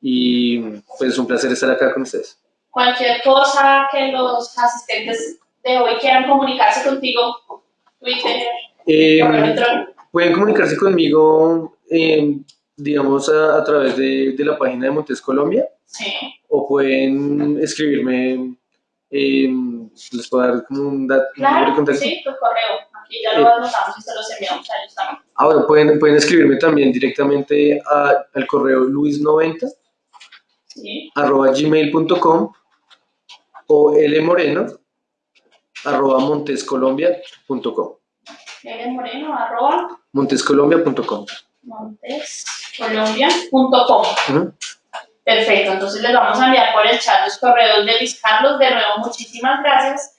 Speaker 2: y pues es un placer estar acá con ustedes.
Speaker 1: Cualquier cosa que los asistentes de hoy quieran comunicarse contigo, Twitter,
Speaker 2: Eh, pueden comunicarse conmigo, eh, digamos, a, a través de, de la página de Montes Colombia
Speaker 1: Sí.
Speaker 2: o pueden escribirme, eh, les puedo dar como un, dat- un número de
Speaker 1: Claro, sí, tu correo. Aquí ya lo
Speaker 2: Eh.
Speaker 1: anotamos y se los enviamos a ellos también.
Speaker 2: Ahora pueden, pueden escribirme también directamente a- al correo luis90
Speaker 1: Sí.
Speaker 2: arroba gmail.com o lmoreno arroba montescolombia.com
Speaker 1: L Moreno, arroba,
Speaker 2: montescolombia.com
Speaker 1: montescolombia.com.
Speaker 2: Ujú.
Speaker 1: Perfecto, entonces les vamos a enviar por el chat los correos de Luis Carlos. De nuevo, muchísimas gracias